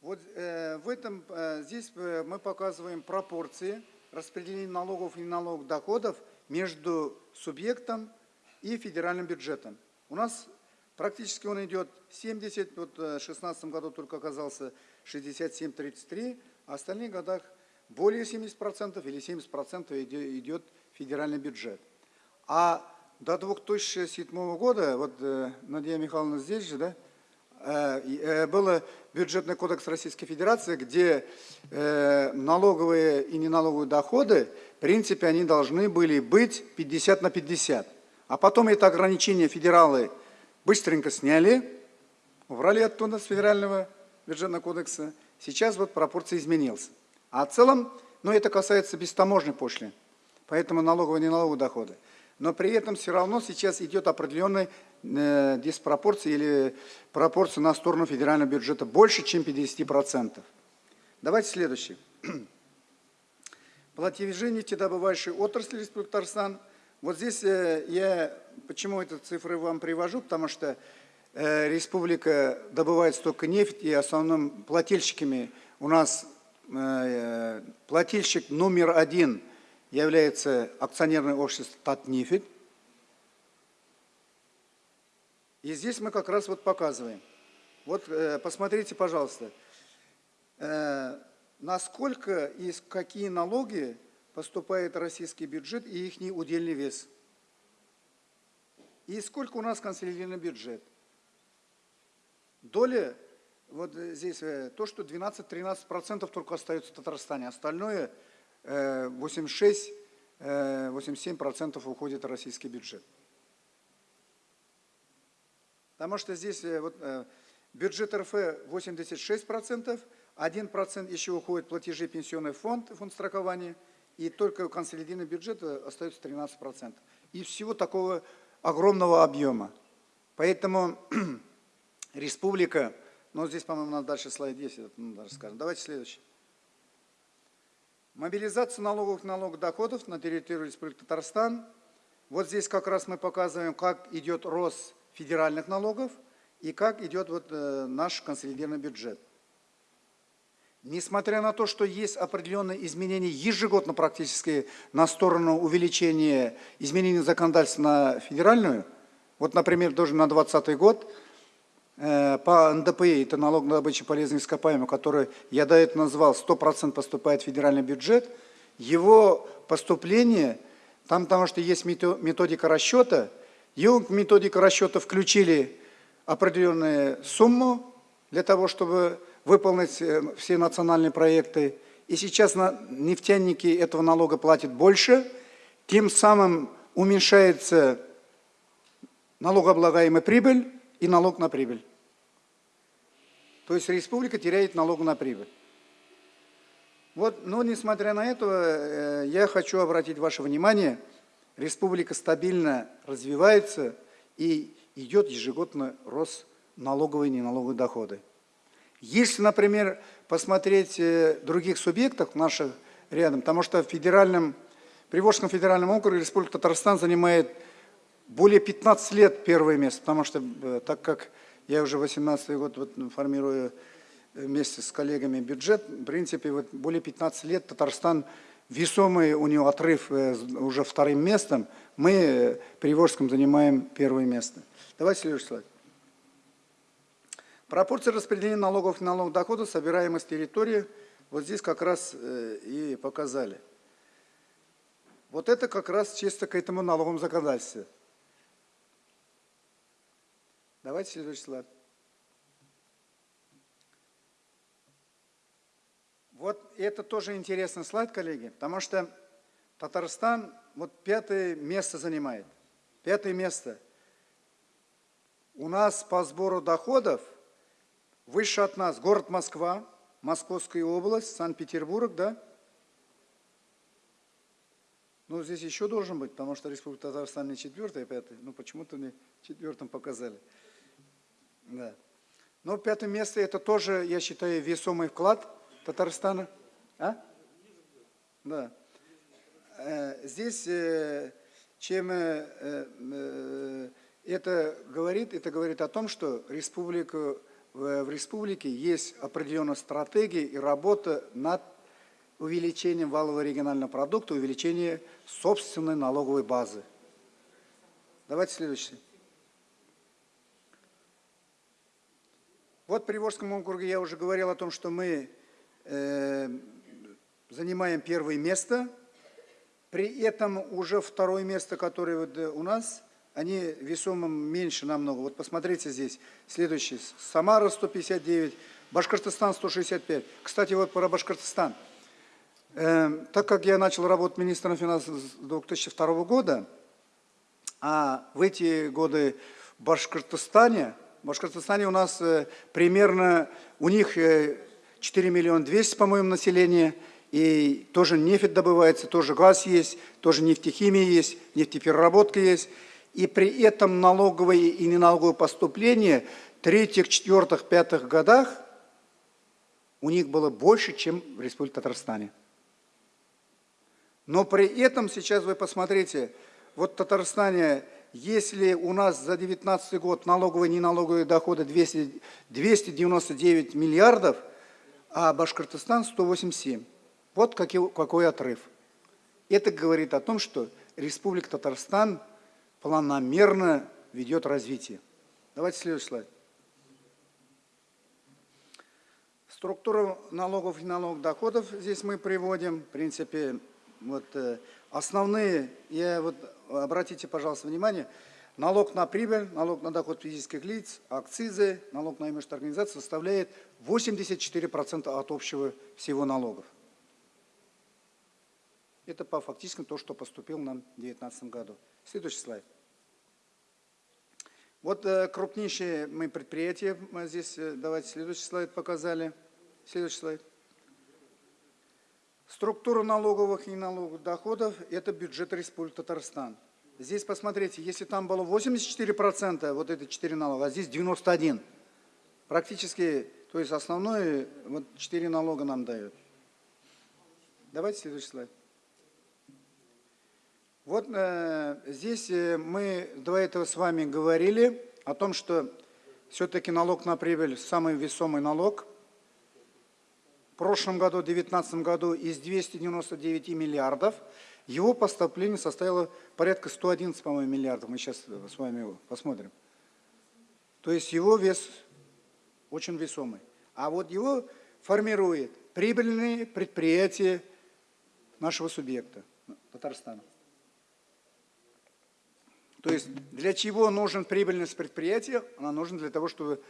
Вот э, в этом, э, здесь э, мы показываем пропорции распределения налогов и налогов доходов между субъектом и федеральным бюджетом. У нас практически он идет 70, вот э, в 2016 году только оказался 67-33, а в остальных годах более 70% или 70% идет федеральный бюджет. А до 2007 года, вот э, Надия Михайловна здесь же, да, э, э, был бюджетный кодекс Российской Федерации, где налоговые и неналоговые доходы, в принципе, они должны были быть 50 на 50. А потом это ограничение федералы быстренько сняли, убрали оттуда с федерального бюджетного кодекса. Сейчас вот пропорция изменилась. А в целом, ну это касается бестаможной пошлины, поэтому налоговые и неналоговые доходы но при этом все равно сейчас идет определенная э, диспропорция или пропорция на сторону федерального бюджета больше, чем 50%. Давайте следующий. Платежи нефтедобывающей отрасли Республики Татарстан. Вот здесь э, я, почему эти цифры вам привожу, потому что э, республика добывает столько нефти, и основным плательщиками у нас э, плательщик номер один – является акционерное общество Татнефть. И здесь мы как раз вот показываем. Вот э, посмотрите, пожалуйста, э, насколько и какие налоги поступает российский бюджет и их удельный вес. И сколько у нас консолидированный бюджет. Доля, вот здесь э, то, что 12-13% только остается в Татарстане, остальное – 86-87% э, уходит в российский бюджет. Потому что здесь э, вот, э, бюджет РФ 86%, 1% еще уходит платежи пенсионный фонд, фонд страхования, и только консолидированный бюджет остается 13%. И всего такого огромного объема. Поэтому республика, ну здесь, по-моему, надо дальше слайд 10, ну, даже скажем. Давайте следующий. Мобилизация налоговых налогов доходов на территории Республики Татарстан. Вот здесь как раз мы показываем, как идет рост федеральных налогов и как идет вот, э, наш консолидированный бюджет. Несмотря на то, что есть определенные изменения ежегодно практически на сторону увеличения изменений законодательства на федеральную, вот, например, тоже на 2020 год по НДПИ, это налог на добычу полезных ископаемых, который я до этого назвал, 100% поступает в федеральный бюджет, его поступление, там потому что есть методика расчета, его методика расчета включили определенную сумму для того, чтобы выполнить э, все национальные проекты. И сейчас нефтяники этого налога платят больше, тем самым уменьшается налогооблагаемая прибыль, и налог на прибыль. То есть республика теряет налог на прибыль. Вот, но несмотря на это, э, я хочу обратить ваше внимание, республика стабильно развивается и идет ежегодно рост налоговой и неналоговой доходы. Если, например, посмотреть э, других субъектов наших рядом, потому что в федеральном, Приволжском федеральном округе Республика Татарстан занимает более 15 лет первое место, потому что э, так как я уже 18 год вот, формирую э, вместе с коллегами бюджет, в принципе, вот более 15 лет Татарстан, весомый у него отрыв э, уже вторым местом, мы при Волжском занимаем первое место. Давайте следующий слайд. Пропорция распределения налогов и налогов дохода, собираемых с территории, вот здесь как раз и показали. Вот это как раз чисто к этому налоговому законодательству. Давайте следующий слайд. Вот это тоже интересный слайд, коллеги, потому что Татарстан вот пятое место занимает. Пятое место. У нас по сбору доходов выше от нас город Москва, Московская область, Санкт-Петербург, да? Ну, здесь еще должен быть, потому что Республика Татарстан не четвертая, пятая. Ну, почему-то мне четвертым показали. Да. Но пятое место это тоже, я считаю, весомый вклад Татарстана. А? Да. Э, здесь, э, чем э, Это говорит, это говорит о том, что республика, в республике есть определенная стратегия и работа над увеличением валового регионального продукта, увеличением собственной налоговой базы. Давайте следующий. Вот в Приволжском округе я уже говорил о том, что мы э, занимаем первое место. При этом уже второе место, которое вот э, у нас, они весомо меньше намного. Вот посмотрите здесь. Следующий. Самара 159, Башкортостан 165. Кстати, вот про Башкортостан. Э, так как я начал работать министром финансов с 2002 года, а в эти годы в Башкортостане, в Башкортостане у нас э, примерно, у них 4 э, миллиона 200, по-моему, населения, и тоже нефть добывается, тоже газ есть, тоже нефтехимия есть, нефтепереработка есть. И при этом налоговые и неналоговые поступления в третьих, четвертых, пятых годах у них было больше, чем в Республике Татарстане. Но при этом сейчас вы посмотрите, вот в Татарстане, если у нас за 2019 год налоговые и неналоговые доходы 200, 299 миллиардов, а Башкортостан 187. Вот какой, какой отрыв. Это говорит о том, что Республика Татарстан планомерно ведет развитие. Давайте следующий слайд. Структуру налогов и налогов доходов здесь мы приводим. В принципе, вот э, основные, я вот, обратите, пожалуйста, внимание, налог на прибыль, налог на доход физических лиц, акцизы, налог на имущество организации составляет 84% от общего всего налогов. Это по фактически то, что поступил нам в 2019 году. Следующий слайд. Вот э, крупнейшие мы предприятия, здесь, э, давайте следующий слайд показали. Следующий слайд. Структура налоговых и налоговых доходов – это бюджет Республики Татарстан. Здесь посмотрите, если там было 84%, вот это 4 налога, а здесь 91%. Практически, то есть основное, вот 4 налога нам дают. Давайте следующий слайд. Вот э, здесь э, мы до этого с вами говорили о том, что все-таки налог на прибыль самый весомый налог – прошлом году, в 2019 году, из 299 миллиардов, его поступление составило порядка 111, по-моему, миллиардов. Мы сейчас с вами посмотрим. То есть его вес очень весомый. А вот его формирует прибыльные предприятия нашего субъекта, Татарстана. То есть для чего нужен прибыльность предприятия? Она нужна для того, чтобы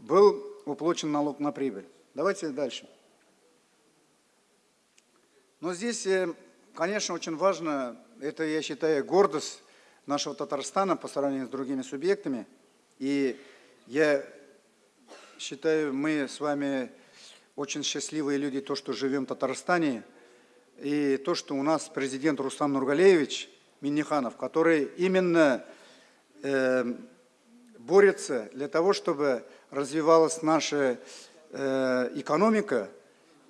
был уплочен налог на прибыль. Давайте дальше. Но здесь, э, конечно, очень важно, это, я считаю, гордость нашего Татарстана по сравнению с другими субъектами. И я считаю, мы с вами очень счастливые люди, то, что живем в Татарстане, и то, что у нас президент Рустам Нургалеевич Миниханов, который именно э, борется для того, чтобы развивалась наша э, экономика,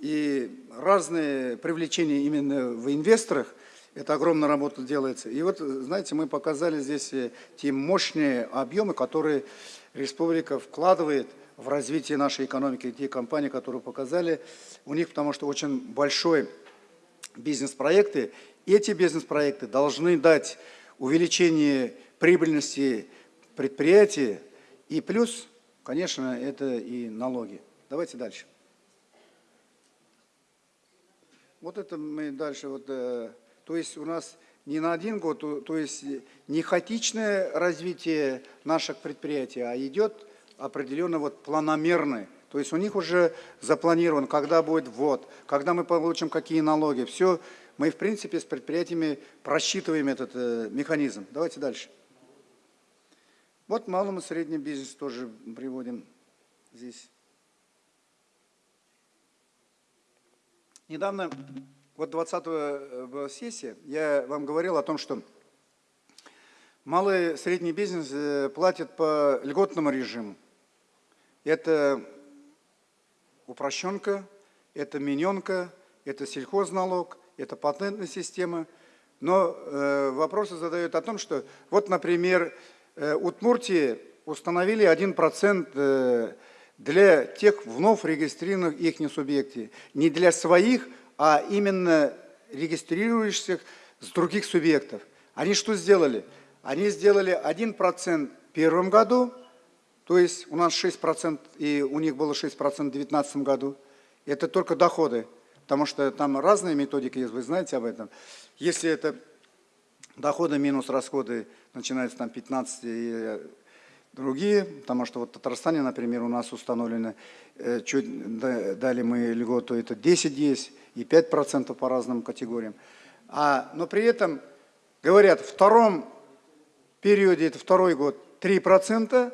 и разные привлечения именно в инвесторах, это огромная работа делается. И вот, знаете, мы показали здесь э, те мощные объемы, которые республика вкладывает в развитие нашей экономики. Те компании, которые показали, у них потому что очень большой бизнес-проекты. Эти бизнес-проекты должны дать увеличение прибыльности предприятия и плюс, конечно, это и налоги. Давайте дальше. Вот это мы дальше, вот, э, то есть у нас не на один год, то, то есть не хаотичное развитие наших предприятий, а идет определенно вот планомерное. То есть у них уже запланировано, когда будет ввод, когда мы получим какие налоги. Все, мы в принципе с предприятиями просчитываем этот э, механизм. Давайте дальше. Вот малым и средним бизнес тоже приводим здесь. Недавно, вот 20-го э, сессии, я вам говорил о том, что малый и средний бизнес э, платит по льготному режиму. Это упрощенка, это миненка, это сельхозналог, это патентная система. Но э, вопросы задают о том, что вот, например, э, Удмуртии установили 1% э, для тех вновь регистрированных их субъектов. Не для своих, а именно регистрирующихся с других субъектов. Они что сделали? Они сделали 1% в первом году, то есть у нас 6% и у них было 6% в 2019 году. Это только доходы, потому что там разные методики есть, вы знаете об этом. Если это доходы минус расходы, начинается там 15 и другие, потому что вот в Татарстане, например, у нас установлено, э, чуть дали мы льготу, это 10 есть и 5% по разным категориям. А, но при этом, говорят, в втором периоде, это второй год, 3%,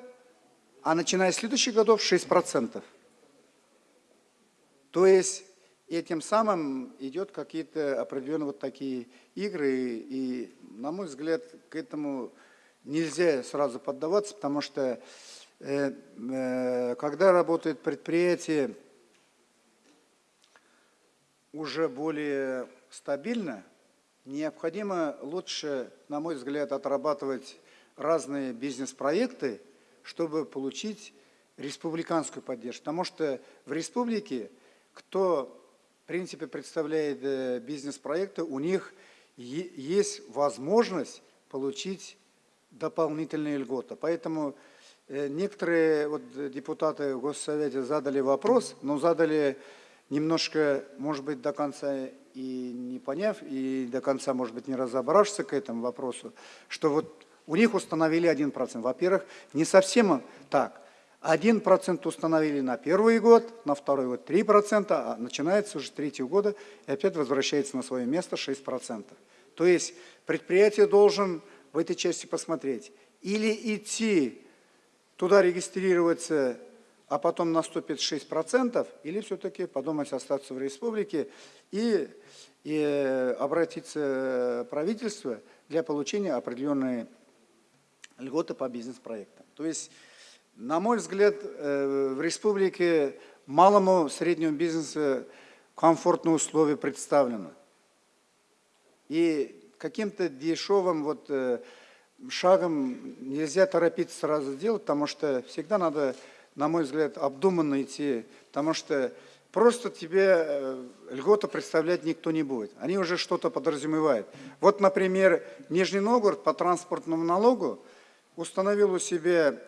а начиная с следующих годов 6%. То есть этим самым идет какие-то определенные вот такие игры, и, на мой взгляд, к этому нельзя сразу поддаваться, потому что э, э, когда работает предприятие уже более стабильно, необходимо лучше, на мой взгляд, отрабатывать разные бизнес-проекты, чтобы получить республиканскую поддержку. Потому что в республике кто, в принципе, представляет э, бизнес-проекты, у них есть возможность получить дополнительные льготы. Поэтому э, некоторые вот депутаты в Госсовете задали вопрос, но задали немножко, может быть, до конца и не поняв, и до конца, может быть, не разобравшись к этому вопросу, что вот у них установили 1%. Во-первых, не совсем так. 1% установили на первый год, на второй год 3%, а начинается уже третьего года и опять возвращается на свое место 6%. То есть предприятие должен в этой части посмотреть. Или идти туда регистрироваться, а потом наступит 6%, или все-таки подумать остаться в республике и, и обратиться в правительство для получения определенной льготы по бизнес-проектам. То есть на мой взгляд, э, в республике малому среднему бизнесу комфортные условия представлены. И каким-то дешевым вот э, шагом нельзя торопиться сразу делать, потому что всегда надо, на мой взгляд, обдуманно идти, потому что просто тебе э, льгота представлять никто не будет. Они уже что-то подразумевают. Вот, например, Нижний Новгород по транспортному налогу установил у себя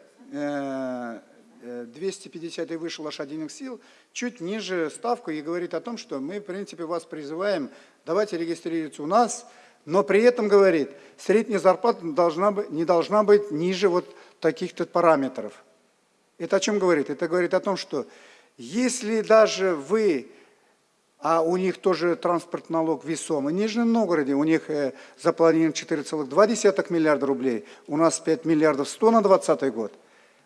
250 и выше лошадиных сил, чуть ниже ставку и говорит о том, что мы, в принципе, вас призываем, давайте регистрироваться у нас, но при этом, говорит, средняя зарплата должна не должна быть ниже вот таких-то параметров. Это о чем говорит? Это говорит о том, что если даже вы, а у них тоже транспорт налог весомый, в Нижнем Новгороде у них э, запланировано 4,2 миллиарда рублей, у нас 5 миллиардов 100 на 2020 год –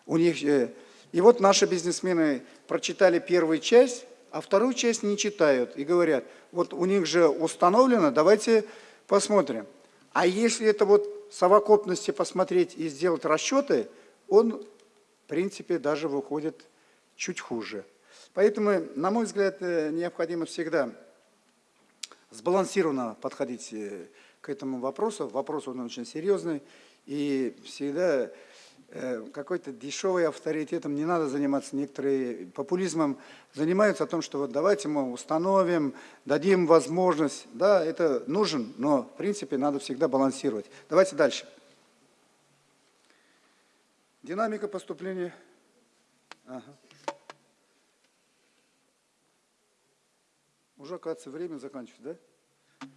у них, э, и вот наши бизнесмены прочитали первую часть, а вторую часть не читают и говорят, вот у них же установлено, давайте посмотрим. А если это вот в совокупности посмотреть и сделать расчеты, он, в принципе, даже выходит чуть хуже. Поэтому, на мой взгляд, э, необходимо всегда сбалансированно подходить э, к этому вопросу. Вопрос он очень серьезный. И всегда какой-то дешевый авторитетом не надо заниматься, некоторые популизмом занимаются о том, что вот давайте мы установим, дадим возможность. Да, это нужен, но в принципе надо всегда балансировать. Давайте дальше. Динамика поступления. Ага. Уже, кажется, время заканчивается, да?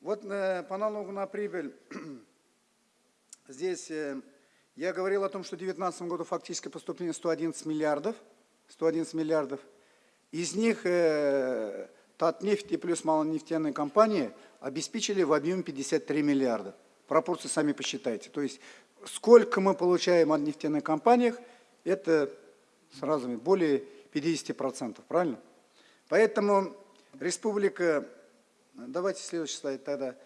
Вот э, по налогу на прибыль здесь э, я говорил о том, что в 2019 году фактическое поступление 111 миллиардов. 111 миллиардов. Из них э, Татнефть и плюс малонефтяные компании обеспечили в объеме 53 миллиарда. Пропорции сами посчитайте. То есть сколько мы получаем от нефтяных компаниях, это сразу более 50%, правильно? Поэтому республика, давайте следующий слайд тогда,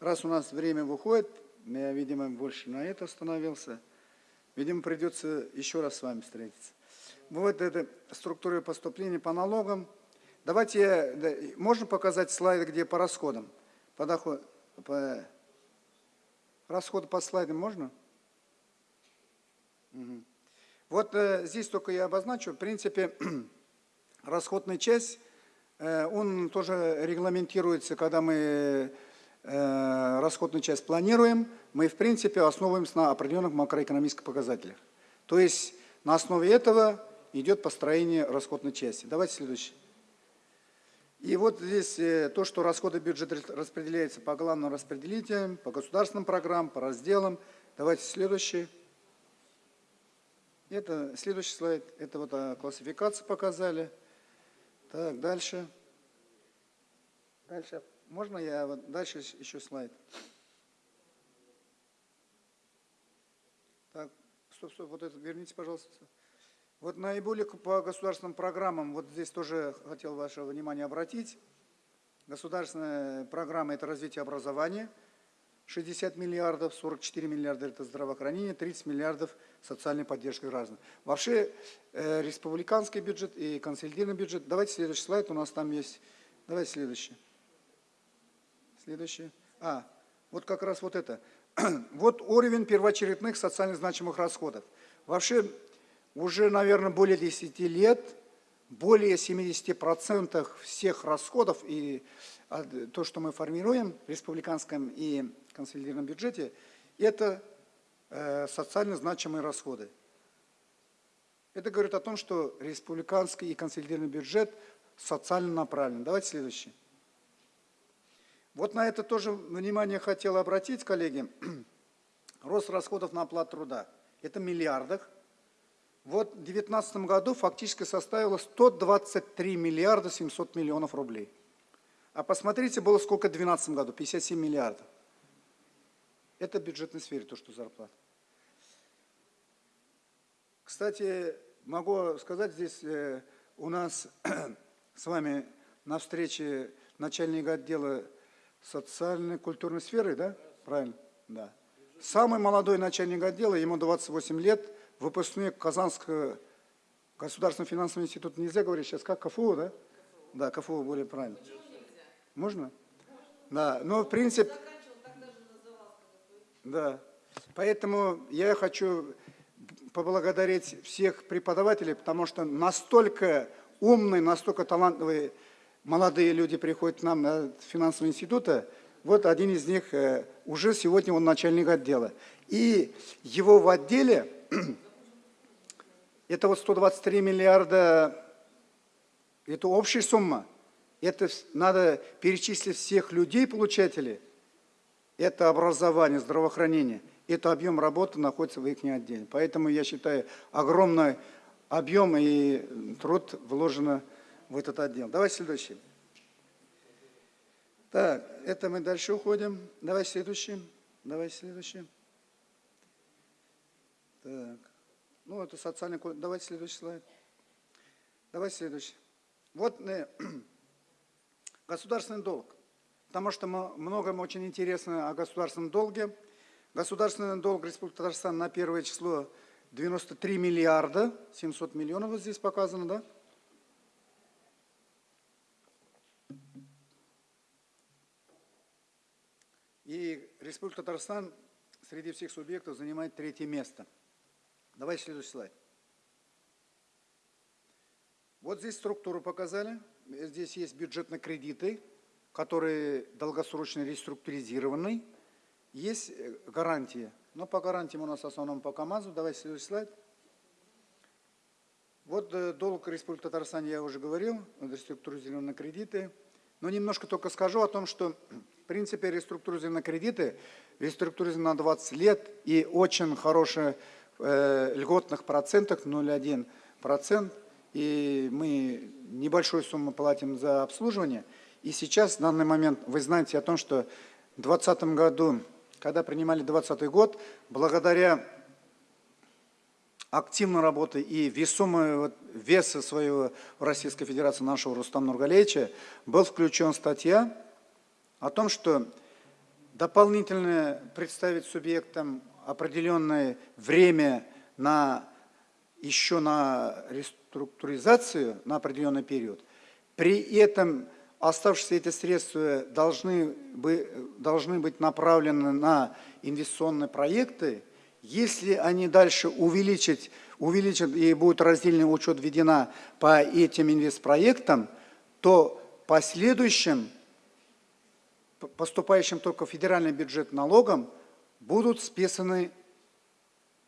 раз у нас время выходит, я, видимо, больше на это остановился – Видимо, придется еще раз с вами встретиться. Вот это структура поступления по налогам. Давайте, можно показать слайды, где по расходам? По доход, по, расходы по слайдам можно? Вот э, здесь только я обозначу, в принципе, расходная часть, э, он тоже регламентируется, когда мы расходную часть планируем, мы, в принципе, основываемся на определенных макроэкономических показателях. То есть на основе этого идет построение расходной части. Давайте следующий. И вот здесь э, то, что расходы бюджета распределяются по главным распределителям, по государственным программам, по разделам. Давайте следующий. Это следующий слайд. Это вот а, классификацию показали. Так, дальше. Дальше. Можно я вот дальше еще слайд? Так, стоп, стоп, вот это верните, пожалуйста. Вот наиболее по государственным программам, вот здесь тоже хотел ваше внимание обратить. Государственная программа – это развитие образования, 60 миллиардов, 44 миллиарда – это здравоохранение, 30 миллиардов – социальная поддержка граждан. Вообще, э, республиканский бюджет и консолидированный бюджет. Давайте следующий слайд, у нас там есть. Давайте следующий. Следующий. А, вот как раз вот это. Вот уровень первоочередных социально значимых расходов. Вообще, уже, наверное, более 10 лет более 70% всех расходов и а, то, что мы формируем в республиканском и консолидированном бюджете, это э, социально значимые расходы. Это говорит о том, что республиканский и консолидированный бюджет социально направлен. Давайте следующий. Вот на это тоже внимание хотел обратить, коллеги. Рост расходов на оплату труда. Это миллиардах вот в 2019 году фактически составило 123 миллиарда 700 миллионов рублей. А посмотрите, было сколько в 2012 году, 57 миллиардов. Это в бюджетной сфере, то, что зарплата. Кстати, могу сказать, здесь э, у нас с вами на встрече начальник отдела социальной культурной сферы, да? Правильно? Да. Самый молодой начальник отдела, ему 28 лет, выпускник Казанского государственного финансового института, нельзя говорить сейчас, как КФУ, да? Да, КФУ более правильно. Можно? Да, но в принципе... Да, поэтому я хочу поблагодарить всех преподавателей, потому что настолько умные, настолько талантливые молодые люди приходят к нам на финансовый института. Вот один из них э, уже сегодня он начальник отдела. И его в отделе это вот 123 миллиарда, это общая сумма. Это надо перечислить всех людей, получателей. Это образование, здравоохранение. Это объем работы находится в их отделе. Поэтому я считаю, огромный объем и труд вложено в этот отдел. Давай следующий. Так, это мы дальше уходим. Давай следующий. Давай следующий. Так. Ну, это социальный код. Давайте следующий слайд. Давайте следующий. Вот э, государственный долг. Потому что многим очень интересно о государственном долге. Государственный долг Республики Татарстан на первое число 93 миллиарда, 700 миллионов вот здесь показано, да? И Республика Татарстан среди всех субъектов занимает третье место – Давайте следующий слайд. Вот здесь структуру показали. Здесь есть бюджетные кредиты, которые долгосрочно реструктуризированы. Есть э, гарантии. Но по гарантиям у нас в основном по КАМАЗу. Давайте следующий слайд. Вот э, долг Республики Татарстан, я уже говорил, реструктуризированные кредиты. Но немножко только скажу о том, что в принципе реструктуризированные кредиты реструктуризированы на 20 лет и очень хорошая э, льготных процентах 0,1 процент, и мы небольшую сумму платим за обслуживание. И сейчас, в данный момент, вы знаете о том, что в 2020 году, когда принимали 2020 год, благодаря активной работы и весомого веса своего Российской Федерации нашего Рустам Нургалевича был включен статья о том, что дополнительно представить субъектам определенное время на, еще на реструктуризацию на определенный период. При этом оставшиеся эти средства должны, бы, должны быть направлены на инвестиционные проекты Если они дальше увеличат, увеличат и будет раздельный учет введена по этим инвестпроектам, то последующим, поступающим только в федеральный бюджет налогом, будут списаны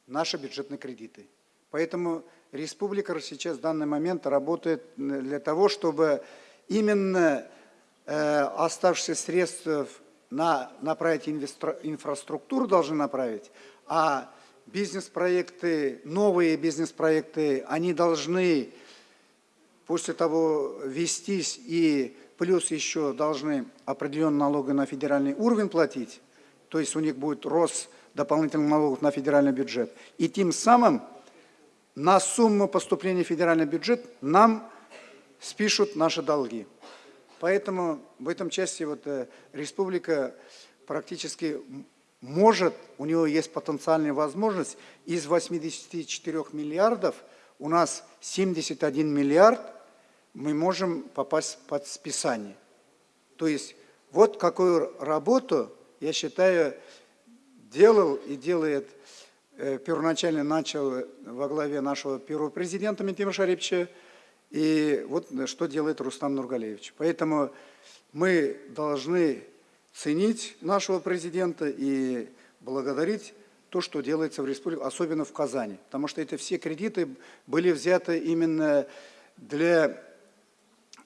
наши бюджетные кредиты. Поэтому Республика сейчас в данный момент работает для того, чтобы именно э, оставшиеся средства на, направить инвестро, инфраструктуру должны направить, а бизнес-проекты, новые бизнес-проекты, они должны после того вестись и плюс еще должны определенные налоги на федеральный уровень платить, то есть у них будет рост дополнительных налогов на федеральный бюджет. И тем самым на сумму поступления в федеральный бюджет нам спишут наши долги. Поэтому в этом части вот, э, республика практически может, у него есть потенциальная возможность, из 84 миллиардов у нас 71 миллиард мы можем попасть под списание. То есть вот какую работу, я считаю, делал и делает, э, первоначально начал во главе нашего первого президента Митима Шарипча, и вот что делает Рустам Нургалевич. Поэтому мы должны ценить нашего президента и благодарить то, что делается в республике, особенно в Казани. Потому что это все кредиты были взяты именно для...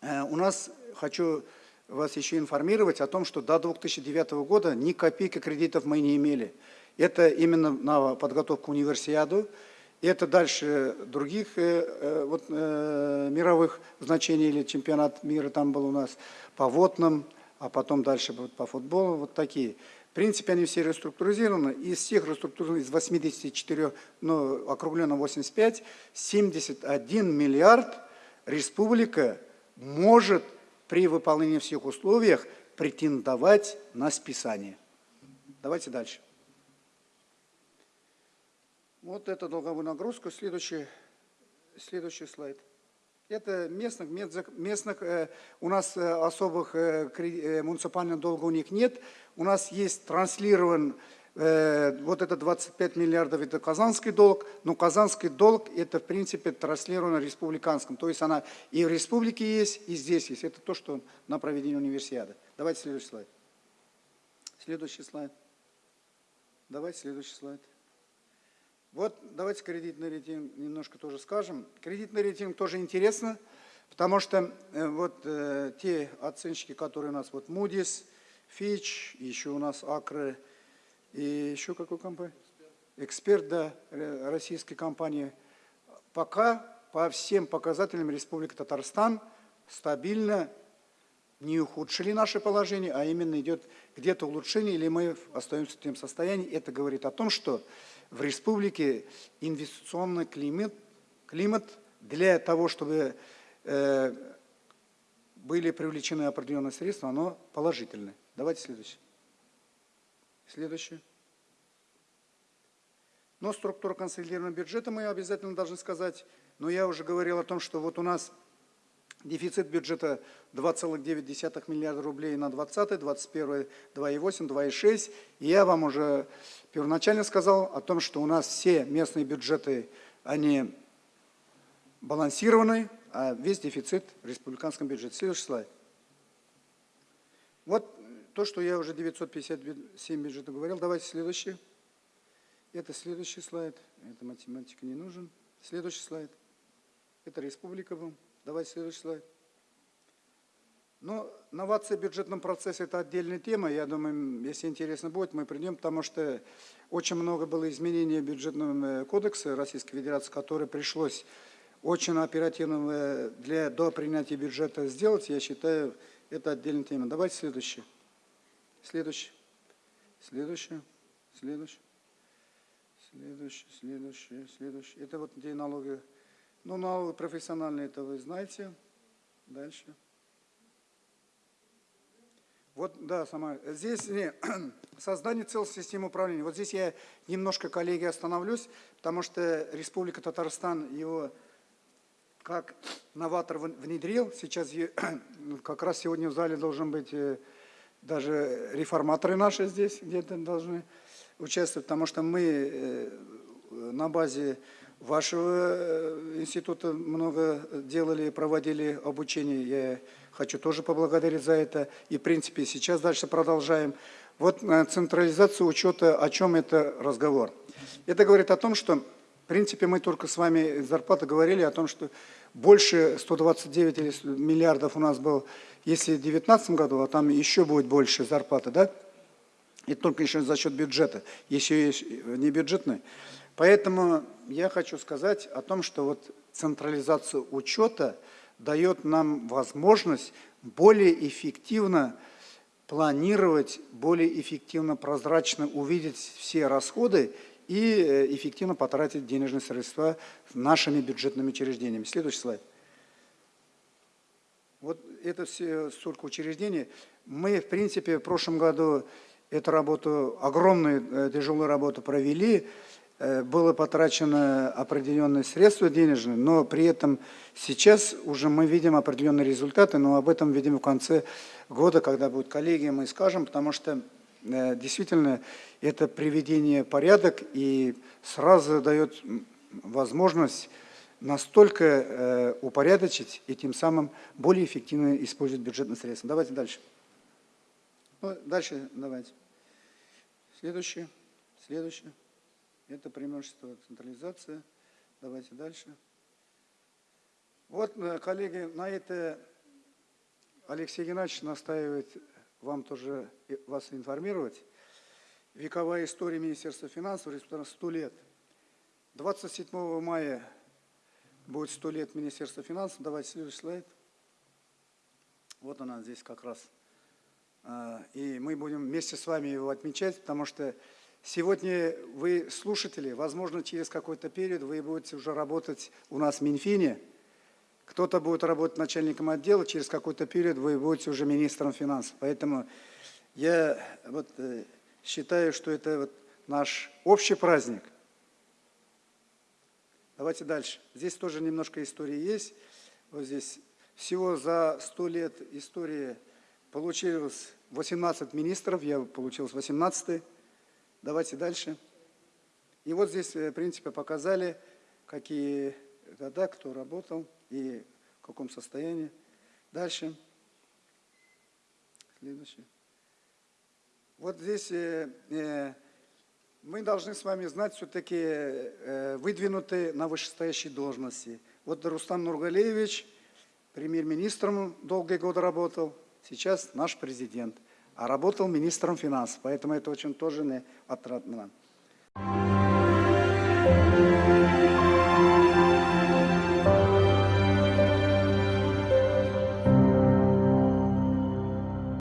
Э, у нас, хочу вас еще информировать о том, что до 2009 года ни копейки кредитов мы не имели. Это именно на подготовку универсиаду, это дальше других э, э, вот, мировых значений или чемпионат мира там был у нас по водным, а потом дальше вот, по футболу, вот такие. В принципе, они все реструктуризированы. Из всех реструктуризованных, из 84, ну, округленно 85, 71 миллиард республика может при выполнении всех условиях претендовать на списание. Давайте дальше. Вот это долговую нагрузку. Следующий, следующий слайд. Это местных, местных э, у нас э, особых э, муниципальных долгов у них нет. У нас есть транслирован вот это 25 миллиардов, это казанский долг, но казанский долг это в принципе транслировано республиканском. То есть она и в республике есть, и здесь есть. Это то, что на проведение универсиады. Давайте следующий слайд. Следующий слайд. Давайте следующий слайд. Вот давайте кредитный рейтинг немножко тоже скажем. Кредитный рейтинг тоже интересно, потому что э, вот э, те оценщики, которые у нас, вот Moody's, Fitch, еще у нас Акры, и еще какой компания? Эксперт, да, российской компании. Пока по всем показателям Республика Татарстан стабильно не ухудшили наше положение, а именно идет где-то улучшение, или мы остаемся в том состоянии. Это говорит о том, что в республике инвестиционный климат, климат для того, чтобы э, были привлечены определенные средства, оно положительное. Давайте следующее. Следующее. Но структура консолидированного бюджета мы обязательно должны сказать. Но я уже говорил о том, что вот у нас Дефицит бюджета 2,9 миллиарда рублей на 20, 21, 2,8, 2,6. И я вам уже первоначально сказал о том, что у нас все местные бюджеты, они балансированы, а весь дефицит в республиканском бюджете. Следующий слайд. Вот то, что я уже 957 бюджетов говорил. Давайте следующий. Это следующий слайд. Это математика не нужен. Следующий слайд. Это республика был. Давайте следующий слайд. Ну, новация в бюджетном процессе – это отдельная тема. Я думаю, если интересно будет, мы придем, потому что очень много было изменений бюджетного э, кодекса Российской Федерации, который пришлось очень оперативно э, для, до принятия бюджета сделать. Я считаю, это отдельная тема. Давайте следующий. Следующий. Следующий. Следующий. Следующий, следующий, следующий. Это вот где налоги ну, налоги профессиональные, это вы знаете. Дальше. Вот, да, сама. Здесь не, создание целой системы управления. Вот здесь я немножко, коллеги, остановлюсь, потому что Республика Татарстан его как новатор внедрил. Сейчас как раз сегодня в зале должен быть э, даже реформаторы наши здесь где-то должны. участвовать, потому что мы э, на базе вашего э, института много делали, проводили обучение. Я хочу тоже поблагодарить за это. И, в принципе, сейчас дальше продолжаем. Вот э, централизация учета, о чем это разговор? Это говорит о том, что, в принципе, мы только с вами зарплаты говорили о том, что больше 129 миллиардов у нас было, если в 2019 году, а там еще будет больше зарплаты, да? И только еще за счет бюджета, еще есть не бюджетный. Поэтому я хочу сказать о том, что вот централизация учета дает нам возможность более эффективно планировать, более эффективно, прозрачно увидеть все расходы и э, эффективно потратить денежные средства нашими бюджетными учреждениями. Следующий слайд. Вот это все столько учреждений. Мы, в принципе, в прошлом году эту работу, огромную э, тяжелую работу провели. Э, было потрачено определенные средства денежные, но при этом сейчас уже мы видим определенные результаты, но об этом видим в конце года, когда будет коллегия, мы скажем, потому что э, действительно это приведение порядок и сразу дает возможность настолько э, упорядочить и тем самым более эффективно использовать бюджетные средства. Давайте дальше. Ну, дальше давайте. Следующее. Следующее. Это преимущество централизации. Давайте дальше. Вот, э, коллеги, на это Алексей Геннадьевич настаивает вам тоже вас информировать. Вековая история Министерства финансов, республика 100 лет. 27 мая будет 100 лет Министерства финансов. Давайте следующий слайд. Вот она здесь как раз. А, и мы будем вместе с вами его отмечать, потому что Сегодня вы слушатели, возможно, через какой-то период вы будете уже работать у нас в Минфине, кто-то будет работать начальником отдела, через какой-то период вы будете уже министром финансов. Поэтому я вот э, считаю, что это вот наш общий праздник. Давайте дальше. Здесь тоже немножко истории есть. Вот здесь всего за 100 лет истории получилось 18 министров, я получился 18 -й. Давайте дальше. И вот здесь, э, в принципе, показали, какие года, кто работал и в каком состоянии. Дальше. Следующий. Вот здесь э, э, мы должны с вами знать все-таки э, выдвинутые на вышестоящие должности. Вот Рустам Нургалеевич премьер-министром долгие годы работал, сейчас наш президент а работал министром финансов, поэтому это очень тоже не отрадно.